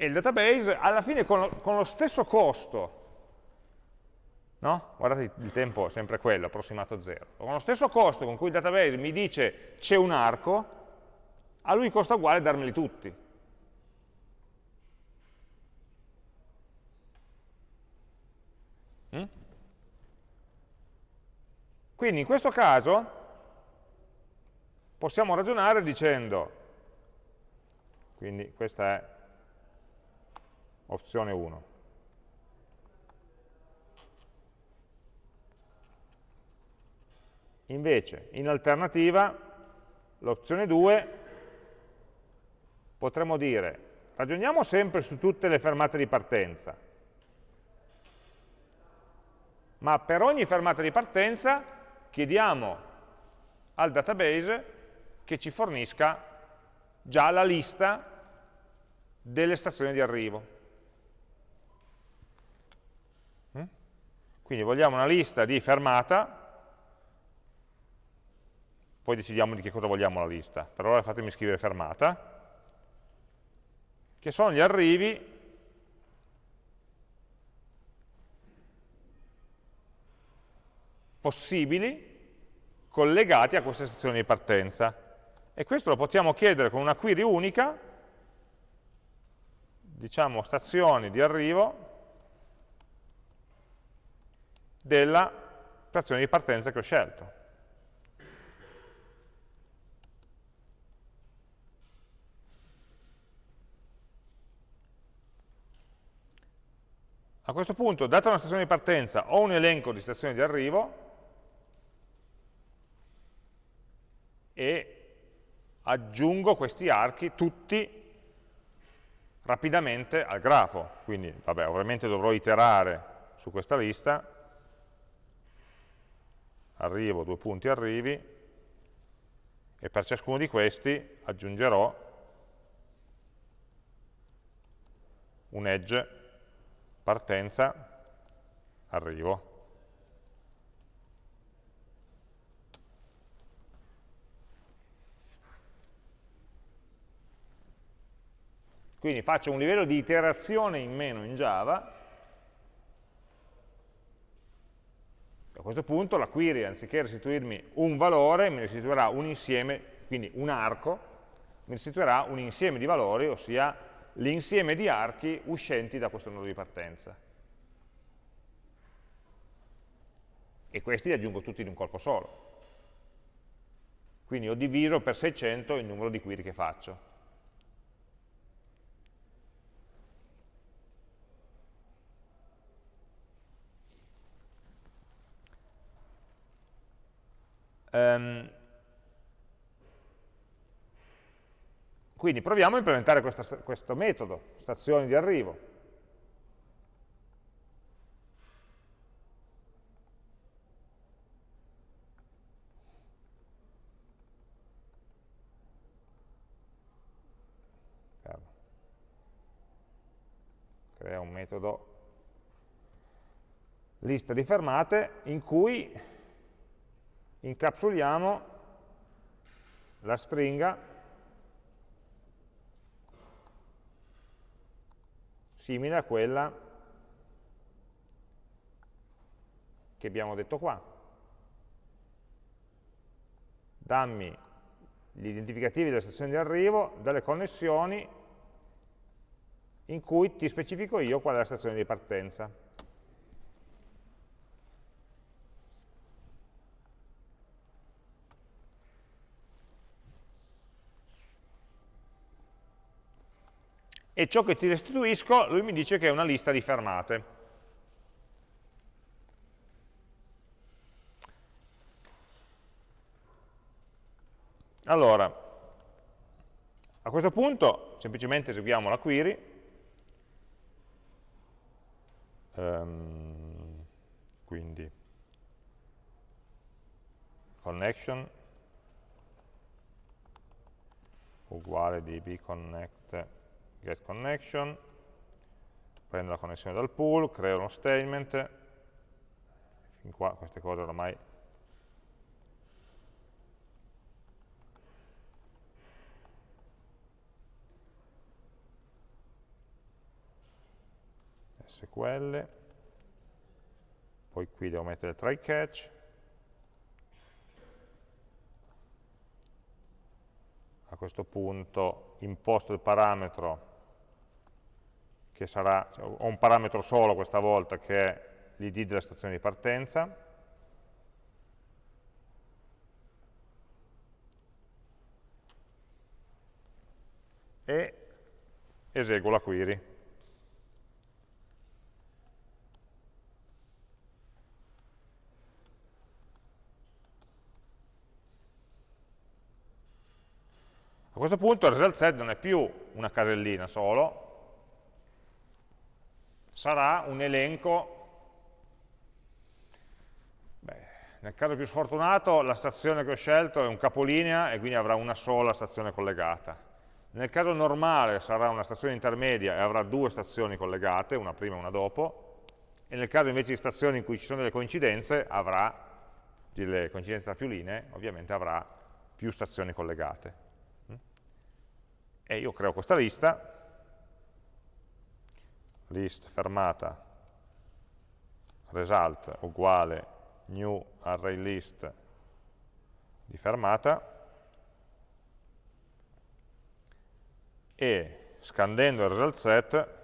E il database alla fine con lo, con lo stesso costo, no? guardate il tempo è sempre quello, approssimato a zero, con lo stesso costo con cui il database mi dice c'è un arco, a lui costa uguale darmeli tutti. Mm? Quindi in questo caso possiamo ragionare dicendo, quindi questa è opzione 1. Invece, in alternativa, l'opzione 2 potremmo dire, ragioniamo sempre su tutte le fermate di partenza, ma per ogni fermata di partenza chiediamo al database che ci fornisca già la lista delle stazioni di arrivo. Quindi vogliamo una lista di fermata, poi decidiamo di che cosa vogliamo la lista. Per ora fatemi scrivere fermata, che sono gli arrivi possibili collegati a questa stazione di partenza. E questo lo possiamo chiedere con una query unica, diciamo stazioni di arrivo, della stazione di partenza che ho scelto. A questo punto, data una stazione di partenza, ho un elenco di stazioni di arrivo e aggiungo questi archi tutti rapidamente al grafo. Quindi, vabbè, ovviamente dovrò iterare su questa lista, arrivo, due punti arrivi, e per ciascuno di questi aggiungerò un edge partenza, arrivo. Quindi faccio un livello di iterazione in meno in Java, a questo punto la query anziché restituirmi un valore mi restituirà un insieme, quindi un arco, mi restituirà un insieme di valori, ossia l'insieme di archi uscenti da questo nodo di partenza. E questi li aggiungo tutti in un colpo solo. Quindi ho diviso per 600 il numero di query che faccio. Um, quindi proviamo a implementare questa, questo metodo, stazioni di arrivo. Crea un metodo lista di fermate in cui incapsuliamo la stringa simile a quella che abbiamo detto qua. Dammi gli identificativi delle stazioni di arrivo, delle connessioni in cui ti specifico io qual è la stazione di partenza. E ciò che ti restituisco, lui mi dice che è una lista di fermate. Allora, a questo punto semplicemente eseguiamo la query, um, quindi connection uguale dbconnect get connection, prendo la connessione dal pool, creo uno statement, fin qua queste cose ormai SQL, poi qui devo mettere try catch, a questo punto imposto il parametro che sarà, cioè, ho un parametro solo questa volta che è l'id della stazione di partenza, e eseguo la query. A questo punto il result set non è più una casellina solo, sarà un elenco, beh, nel caso più sfortunato la stazione che ho scelto è un capolinea e quindi avrà una sola stazione collegata. Nel caso normale sarà una stazione intermedia e avrà due stazioni collegate, una prima e una dopo, e nel caso invece di stazioni in cui ci sono delle coincidenze, avrà, delle coincidenze tra più linee, ovviamente avrà più stazioni collegate. E io creo questa lista, list fermata. Result uguale new array list di fermata. E scandendo il result set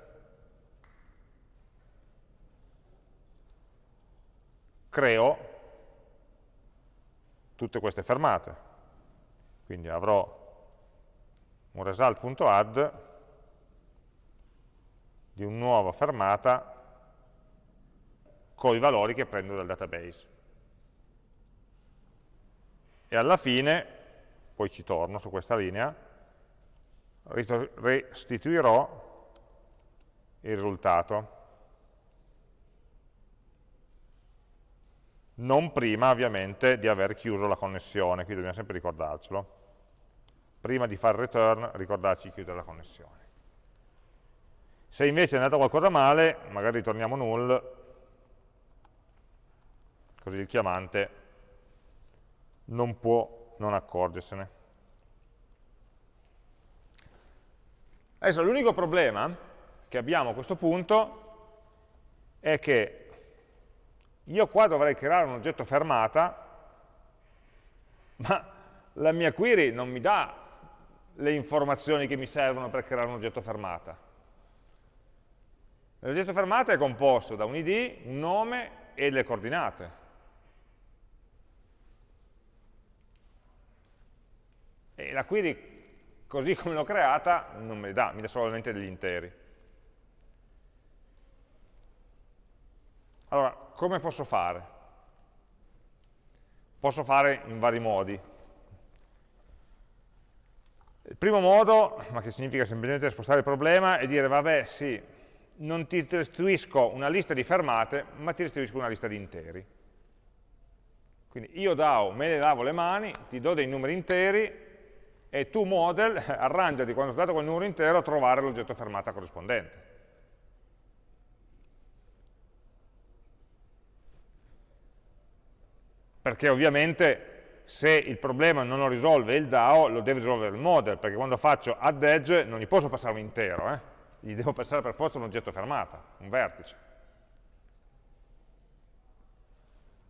creo tutte queste fermate. Quindi avrò un result.add di una nuova fermata con i valori che prendo dal database. E alla fine, poi ci torno su questa linea, restituirò il risultato. Non prima, ovviamente, di aver chiuso la connessione, qui dobbiamo sempre ricordarcelo. prima di fare return ricordarci di chiudere la connessione. Se invece è andato qualcosa male, magari ritorniamo null, così il chiamante non può non accorgersene. Adesso l'unico problema che abbiamo a questo punto è che io qua dovrei creare un oggetto fermata, ma la mia query non mi dà le informazioni che mi servono per creare un oggetto fermata. L'oggetto fermata è composto da un id, un nome e le coordinate. E la query, così [laughs] come l'ho creata, non me le dà, mi dà solamente degli interi. Allora, come posso fare? Posso fare in vari modi. Il primo modo, ma che significa semplicemente spostare il problema, è dire, vabbè, sì, non ti restituisco una lista di fermate, ma ti restituisco una lista di interi. Quindi io DAO me ne lavo le mani, ti do dei numeri interi e tu model [laughs] arrangiati quando ho dato quel numero intero a trovare l'oggetto fermata corrispondente. Perché ovviamente se il problema non lo risolve il DAO, lo deve risolvere il model, perché quando faccio add edge non gli posso passare un intero, eh? Gli devo passare per forza un oggetto fermata, un vertice.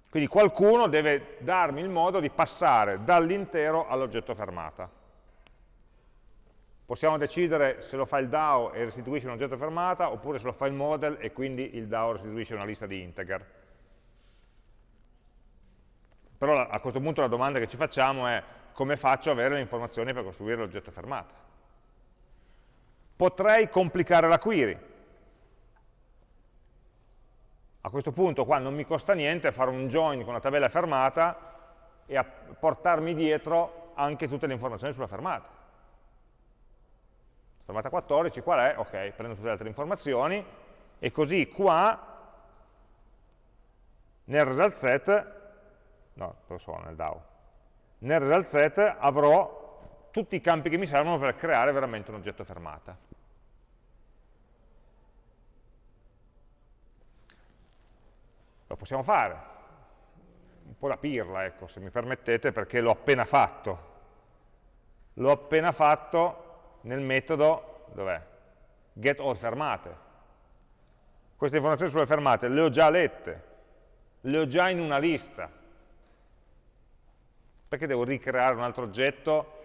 Quindi qualcuno deve darmi il modo di passare dall'intero all'oggetto fermata. Possiamo decidere se lo fa il DAO e restituisce un oggetto fermata, oppure se lo fa il model e quindi il DAO restituisce una lista di integer. Però a questo punto la domanda che ci facciamo è come faccio ad avere le informazioni per costruire l'oggetto fermata? Potrei complicare la query. A questo punto qua non mi costa niente fare un join con la tabella fermata e portarmi dietro anche tutte le informazioni sulla fermata. Fermata 14, qual è? Ok, prendo tutte le altre informazioni e così qua nel result set, no, dove sono nel DAO? Nel result set avrò tutti i campi che mi servono per creare veramente un oggetto fermata. Lo possiamo fare, un po' da pirla, ecco, se mi permettete, perché l'ho appena fatto. L'ho appena fatto nel metodo, dov'è? Get all fermate. Queste informazioni sulle fermate le ho già lette, le ho già in una lista. Perché devo ricreare un altro oggetto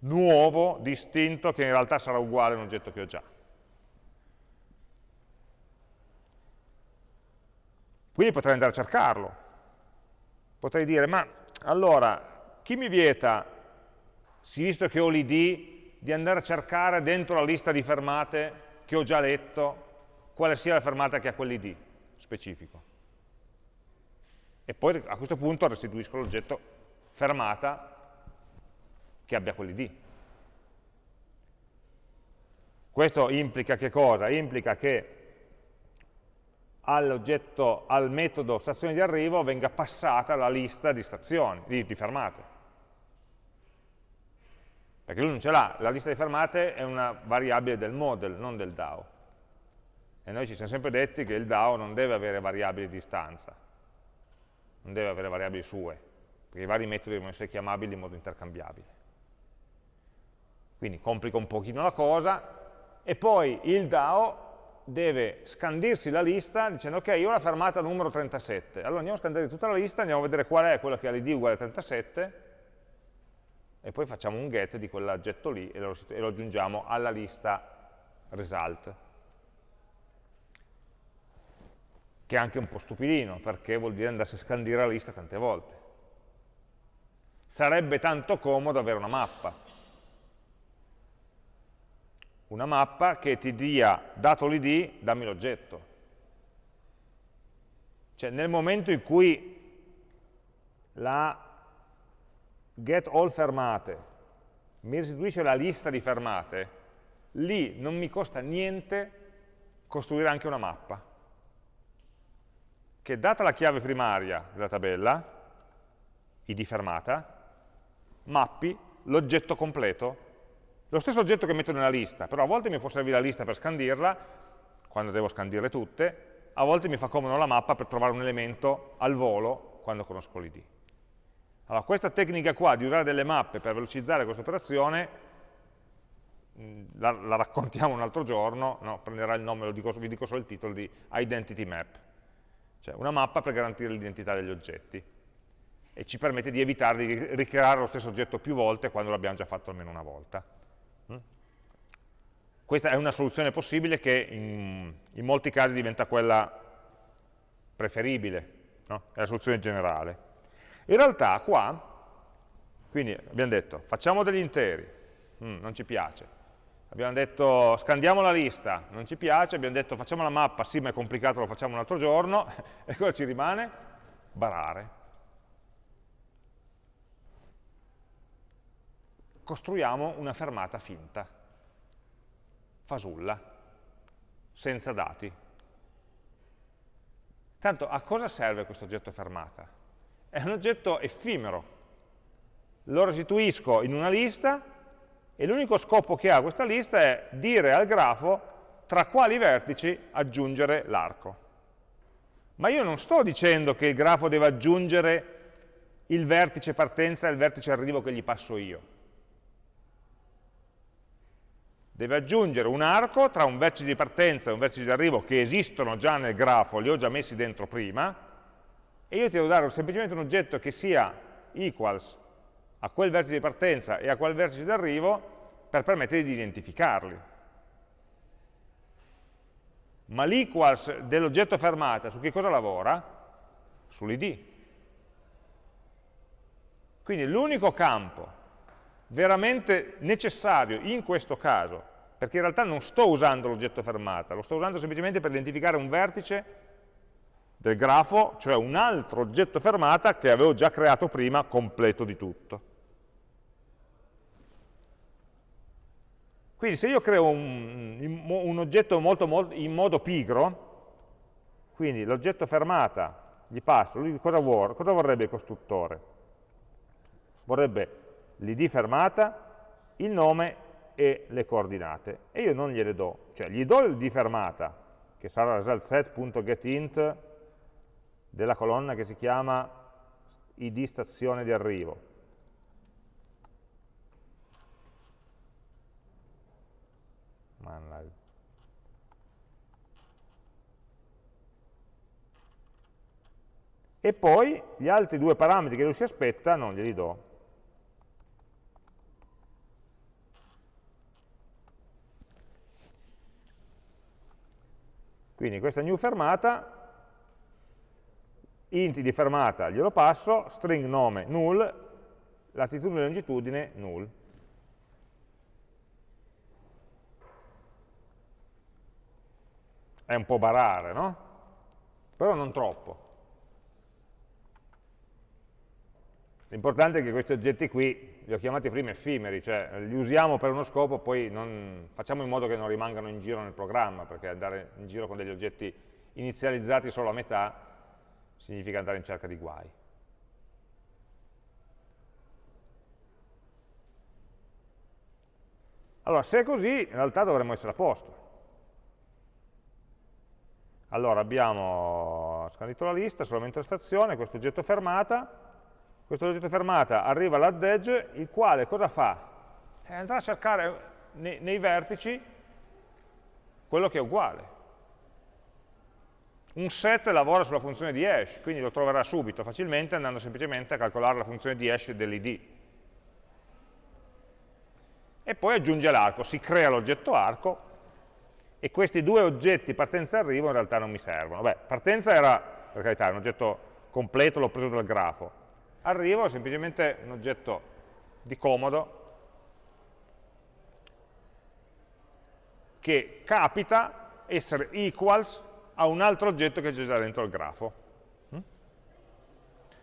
nuovo, distinto, che in realtà sarà uguale a un oggetto che ho già. Quindi potrei andare a cercarlo. Potrei dire, ma allora, chi mi vieta, visto che ho l'id, di andare a cercare dentro la lista di fermate che ho già letto, quale sia la fermata che ha quell'id specifico. E poi a questo punto restituisco l'oggetto fermata che abbia quell'id. Questo implica che cosa? Implica che all'oggetto, al metodo stazione di arrivo venga passata la lista di stazioni, di, di fermate. Perché lui non ce l'ha, la lista di fermate è una variabile del model, non del DAO. E noi ci siamo sempre detti che il DAO non deve avere variabili di distanza, non deve avere variabili sue, perché i vari metodi devono essere chiamabili in modo intercambiabile. Quindi complica un pochino la cosa. E poi il DAO deve scandirsi la lista dicendo ok, io ho la fermata numero 37, allora andiamo a scandire tutta la lista, andiamo a vedere qual è quella che ha l'id uguale a 37 e poi facciamo un get di quell'oggetto lì e lo, e lo aggiungiamo alla lista result. Che è anche un po' stupidino perché vuol dire andarsi a scandire la lista tante volte. Sarebbe tanto comodo avere una mappa una mappa che ti dia, dato l'id, dammi l'oggetto. Cioè nel momento in cui la get all fermate mi restituisce la lista di fermate, lì non mi costa niente costruire anche una mappa, che data la chiave primaria della tabella, id fermata, mappi l'oggetto completo? Lo stesso oggetto che metto nella lista, però a volte mi può servire la lista per scandirla, quando devo scandirle tutte, a volte mi fa comodo la mappa per trovare un elemento al volo quando conosco l'id. Allora, questa tecnica qua di usare delle mappe per velocizzare questa operazione, la, la, raccontiamo un altro giorno, no? prenderà il nome, dico, vi dico solo il titolo di Identity Map, cioè una mappa per garantire l'identità degli oggetti e ci permette di evitare di ricreare lo stesso oggetto più volte quando l'abbiamo già fatto almeno una volta. Questa è una soluzione possibile che in, in molti casi diventa quella preferibile, no? è la soluzione generale. In realtà qua, quindi abbiamo detto, facciamo degli interi, mm, non ci piace. Abbiamo detto, scandiamo la lista, non ci piace. Abbiamo detto, facciamo la mappa, sì, ma è complicato, lo facciamo un altro giorno. [laughs] e cosa ci rimane? Barare. Costruiamo una fermata finta fasulla, senza dati. Tanto a cosa serve questo oggetto fermata? È un oggetto effimero. Lo restituisco in una lista e l'unico scopo che ha questa lista è dire al grafo tra quali vertici aggiungere l'arco. Ma io non sto dicendo che il grafo deve aggiungere il vertice partenza e il vertice arrivo che gli passo io deve aggiungere un arco tra un vertice di partenza e un vertice di arrivo che esistono già nel grafo, li ho già messi dentro prima, e io ti devo dare semplicemente un oggetto che sia equals a quel vertice di partenza e a quel vertice di arrivo per permettere di identificarli. Ma l'equals dell'oggetto fermata su che cosa lavora? Sull'id. Quindi l'unico campo veramente necessario in questo caso perché in realtà non sto usando l'oggetto fermata, lo sto usando semplicemente per identificare un vertice del grafo, cioè un altro oggetto fermata che avevo già creato prima, completo di tutto. Quindi se io creo un, un oggetto molto, molto, in modo pigro, quindi l'oggetto fermata gli passo, lui cosa, vuole, cosa vorrebbe il costruttore? Vorrebbe l'id fermata, il nome e le coordinate. E io non gliele do, cioè gli do il di fermata che sarà resultSet.getInt della colonna che si chiama id stazione di arrivo. E poi gli altri due parametri che lui si aspetta non glieli do Quindi questa new fermata, int di fermata glielo passo, string nome null, latitudine e longitudine null. È un po' barare, no? Però non troppo. L'importante è che questi oggetti qui, li ho chiamati prima effimeri, cioè li usiamo per uno scopo, poi non, facciamo in modo che non rimangano in giro nel programma, perché andare in giro con degli oggetti inizializzati solo a metà significa andare in cerca di guai. Allora, se è così, in realtà dovremmo essere a posto. Allora, abbiamo scandito la lista, solamente la stazione, questo oggetto fermata, questo oggetto fermata arriva all'add edge, il quale cosa fa? Eh, andrà a cercare nei, nei vertici quello che è uguale. Un set lavora sulla funzione di hash, quindi lo troverà subito, facilmente, andando semplicemente a calcolare la funzione di hash dell'id. E poi aggiunge l'arco, si crea l'oggetto arco, e questi due oggetti partenza e arrivo in realtà non mi servono. Beh, partenza era, per carità, un oggetto completo, l'ho preso dal grafo, arrivo è semplicemente un oggetto di comodo che capita essere equals a un altro oggetto che c'è già dentro il grafo. Mm?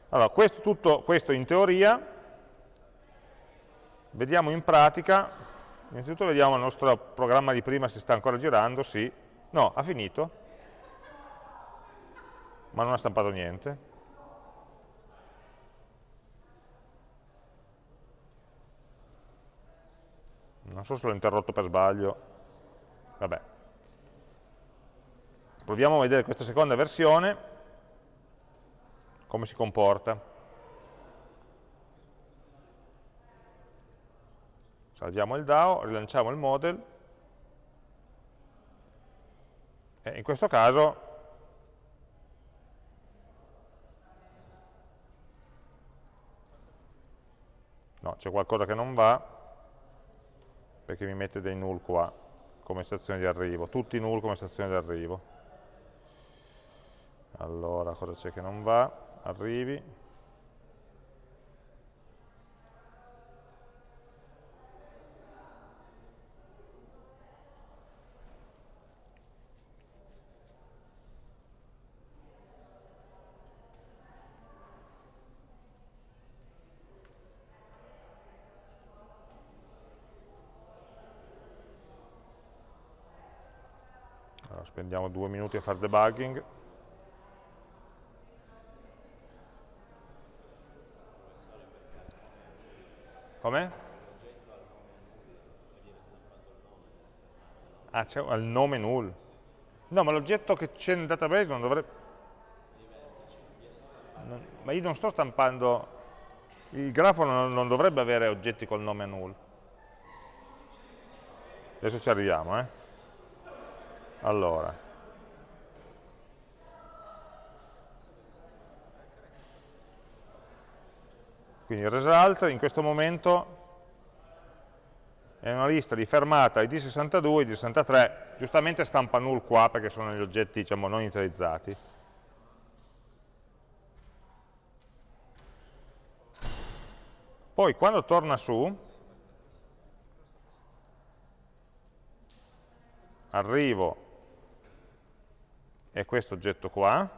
Allora, questo, tutto questo in teoria, vediamo in pratica, innanzitutto vediamo il nostro programma di prima se sta ancora girando, sì, no, ha finito, ma non ha stampato niente. Non so se l'ho interrotto per sbaglio, vabbè. Proviamo a vedere questa seconda versione, come si comporta. Salviamo il DAO, rilanciamo il model, e in questo caso no, c'è qualcosa che non va, perché mi mette dei null qua, come stazione di arrivo, tutti null come stazione di arrivo. Allora, cosa c'è che non va? Arrivi. Spendiamo due minuti a fare debugging. Come? Ah, c'è il nome null. No, ma l'oggetto che c'è nel database non dovrebbe... Non, ma io non sto stampando... Il grafo non, non dovrebbe avere oggetti col nome null. Adesso ci arriviamo, eh. Allora, quindi result in questo momento è una lista di fermata ID 62 ID 63, giustamente stampa null qua perché sono gli oggetti diciamo, non inizializzati. Poi quando torna su, arrivo è questo oggetto qua,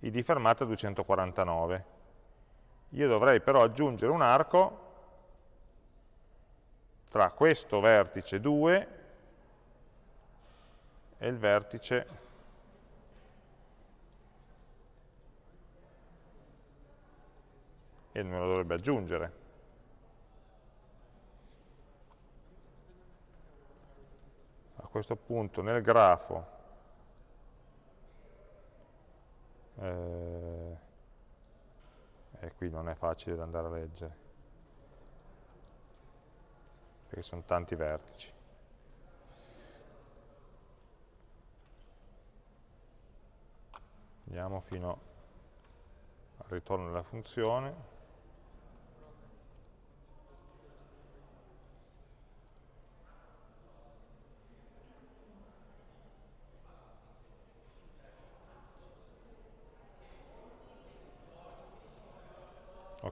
id fermata 249. Io dovrei però aggiungere un arco tra questo vertice 2 e il vertice e me lo dovrebbe aggiungere. A questo punto nel grafo eh, e qui non è facile da andare a leggere. Perché sono tanti vertici. Andiamo fino al ritorno della funzione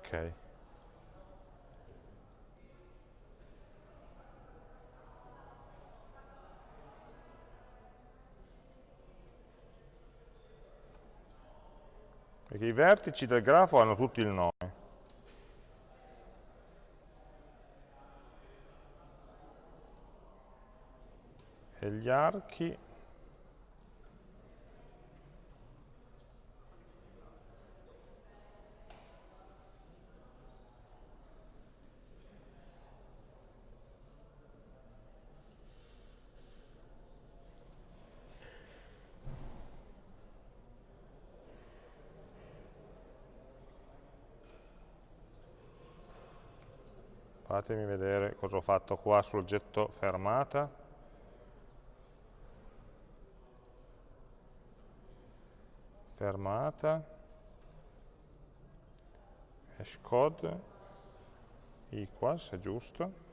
ok. Perché i vertici del grafo hanno tutti il nome. E gli archi fatemi vedere cosa ho fatto qua sull'oggetto fermata. Fermata. Hashcode equals, è giusto.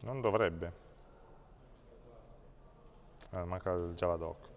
Non dovrebbe. Ah, manca il javadoc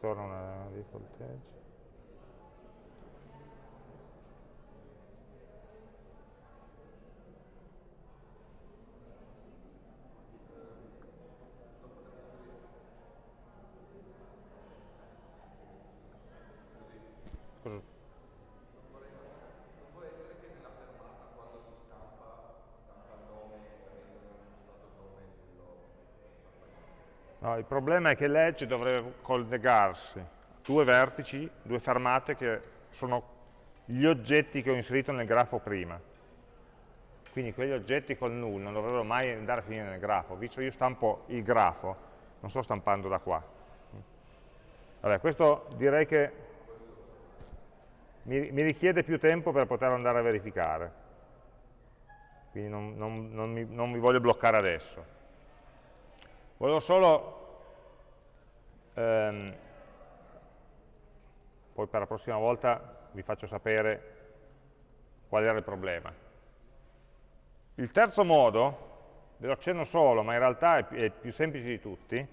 ritorna una default edge. No, il problema è che l'edge dovrebbe collegarsi due vertici, due fermate che sono gli oggetti che ho inserito nel grafo prima. Quindi quegli oggetti col null non dovrebbero mai andare a finire nel grafo, visto che io stampo il grafo, non sto stampando da qua. Vabbè, questo direi che mi, mi richiede più tempo per poter andare a verificare. Quindi non, non, non, mi, non mi voglio bloccare adesso. Volevo solo Ehm, poi per la prossima volta vi faccio sapere qual era il problema. Il terzo modo, ve lo accenno solo, ma in realtà è, è più semplice di tutti,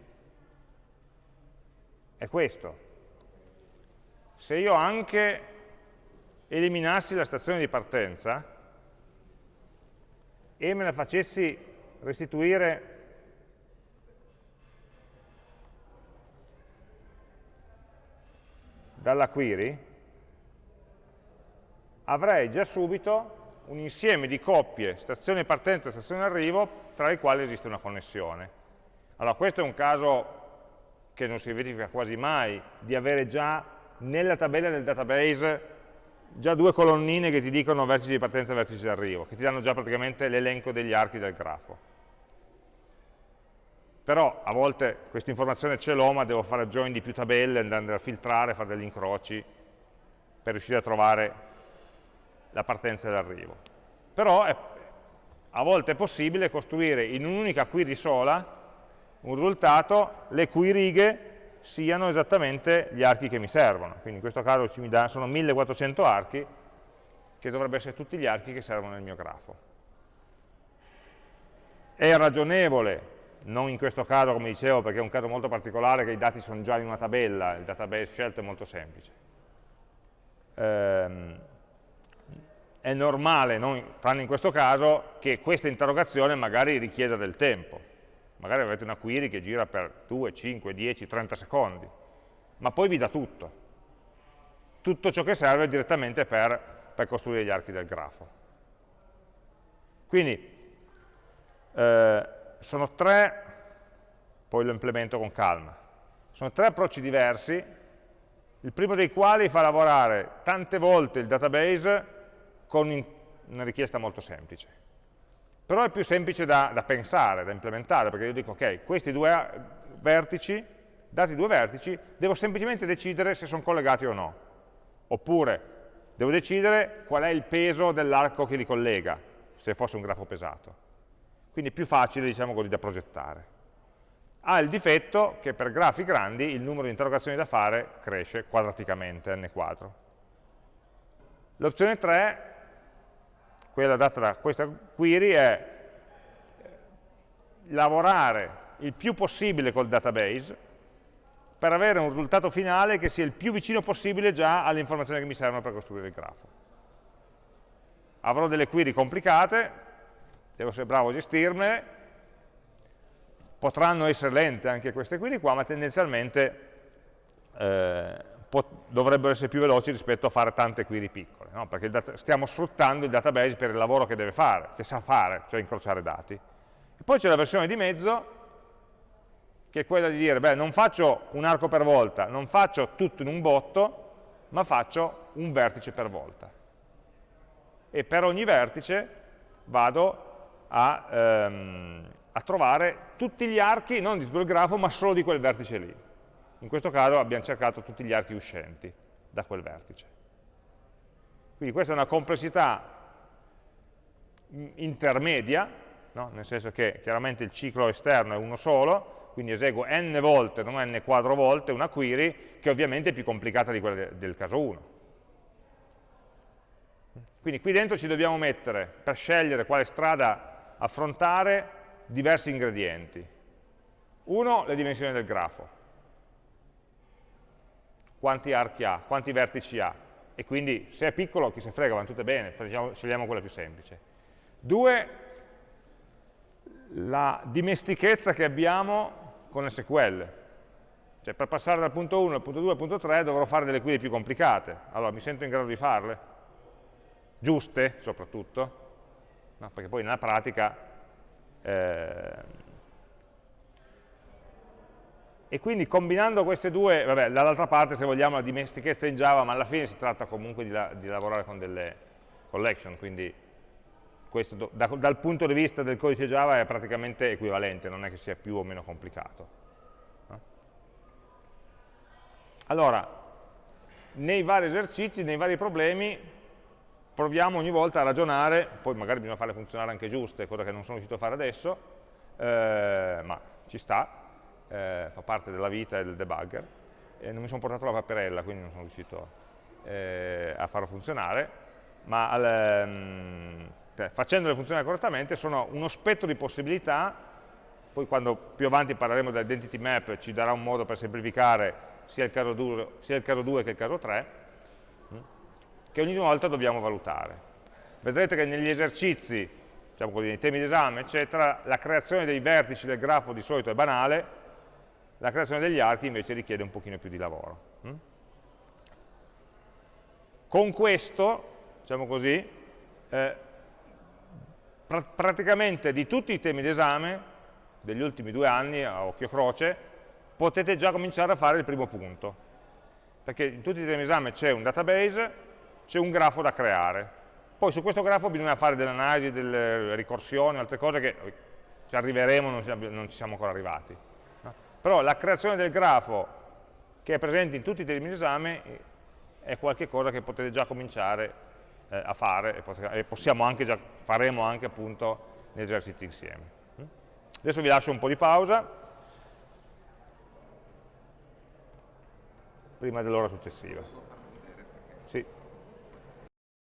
è questo. Se io anche eliminassi la stazione di partenza e me la facessi restituire dalla query, avrei già subito un insieme di coppie, stazione partenza e stazione arrivo, tra le quali esiste una connessione. Allora questo è un caso che non si verifica quasi mai, di avere già nella tabella del database già due colonnine che ti dicono vertice di partenza e vertice di arrivo, che ti danno già praticamente l'elenco degli archi del grafo però a volte questa informazione ce l'ho ma devo fare join di più tabelle, andare a filtrare, fare degli incroci per riuscire a trovare la partenza e l'arrivo. Però è, a volte è possibile costruire in un'unica query sola un risultato, le cui righe siano esattamente gli archi che mi servono. Quindi in questo caso mi dà, sono 1400 archi, che dovrebbero essere tutti gli archi che servono nel mio grafo. È ragionevole non in questo caso come dicevo perché è un caso molto particolare che i dati sono già in una tabella, il database scelto è molto semplice. Ehm, è normale, non, tranne in questo caso, che questa interrogazione magari richieda del tempo. Magari avete una query che gira per 2, 5, 10, 30 secondi, ma poi vi dà tutto. Tutto ciò che serve direttamente per, per costruire gli archi del grafo. Quindi, eh, sono tre, poi lo implemento con calma, sono tre approcci diversi, il primo dei quali fa lavorare tante volte il database con una richiesta molto semplice. Però è più semplice da, da pensare, da implementare, perché io dico, ok, questi due vertici, dati due vertici, devo semplicemente decidere se sono collegati o no. Oppure devo decidere qual è il peso dell'arco che li collega, se fosse un grafo pesato quindi è più facile diciamo così, da progettare. Ha il difetto che per grafi grandi il numero di interrogazioni da fare cresce quadraticamente, n quadro. L'opzione 3, quella data da questa query, è lavorare il più possibile col database per avere un risultato finale che sia il più vicino possibile già alle informazioni che mi servono per costruire il grafo. Avrò delle query complicate, devo essere bravo a gestirmele, potranno essere lente anche queste query qua, ma tendenzialmente eh, dovrebbero essere più veloci rispetto a fare tante query piccole, no? perché stiamo sfruttando il database per il lavoro che deve fare, che sa fare, cioè incrociare dati. E poi c'è la versione di mezzo, che è quella di dire, beh, non faccio un arco per volta, non faccio tutto in un botto, ma faccio un vertice per volta. E per ogni vertice vado a, ehm, a trovare tutti gli archi, non di tutto il grafo, ma solo di quel vertice lì. In questo caso abbiamo cercato tutti gli archi uscenti da quel vertice. Quindi questa è una complessità intermedia, no? nel senso che chiaramente il ciclo esterno è uno solo, quindi eseguo n volte, non n quadro volte, una query che ovviamente è più complicata di quella del caso 1. Quindi qui dentro ci dobbiamo mettere, per scegliere quale strada affrontare diversi ingredienti. Uno, le dimensioni del grafo. quanti archi ha, quanti vertici ha, e quindi se è piccolo chi se frega, vanno tutte bene, scegliamo quella più semplice. Due, la dimestichezza che abbiamo con SQL. Cioè per passare dal punto 1 al punto 2 al punto 3 dovrò fare delle query più complicate. Allora mi sento in grado di farle? Giuste soprattutto? No, perché poi nella pratica eh, e quindi combinando queste due, vabbè, dall'altra parte se vogliamo la dimestichezza in Java, ma alla fine si tratta comunque di, la, di lavorare con delle collection, quindi questo da, dal punto di vista del codice Java è praticamente equivalente, non è che sia più o meno complicato. No? Allora, nei vari esercizi, nei vari problemi, proviamo ogni volta a ragionare, poi magari bisogna farle funzionare anche giuste, cosa che non sono riuscito a fare adesso, eh, ma ci sta, eh, fa parte della vita e del debugger, e non mi sono portato la paperella, quindi non sono riuscito eh, a farlo funzionare, ma al, um, facendole funzionare correttamente sono uno spettro di possibilità, poi quando più avanti parleremo dell'identity map ci darà un modo per semplificare sia il caso 2, sia il caso 2 che il caso 3, mm, che ogni volta dobbiamo valutare. Vedrete che negli esercizi, diciamo così, nei temi d'esame, eccetera, la creazione dei vertici del grafo di solito è banale, la creazione degli archi invece richiede un pochino più di lavoro. Mm? Con questo, diciamo così, eh, pr praticamente di tutti i temi d'esame degli ultimi due anni, a occhio croce, potete già cominciare a fare il primo punto. Perché in tutti i temi d'esame c'è un database, c'è un grafo da creare. Poi su questo grafo bisogna fare delle analisi, delle ricorsioni, altre cose che ci arriveremo, non ci siamo ancora arrivati però la creazione del grafo che è presente in tutti i temi d'esame è qualcosa che potete già cominciare eh, a fare e possiamo anche già, faremo anche appunto negli esercizi insieme. Mm? Adesso vi lascio un po' di pausa prima dell'ora successiva.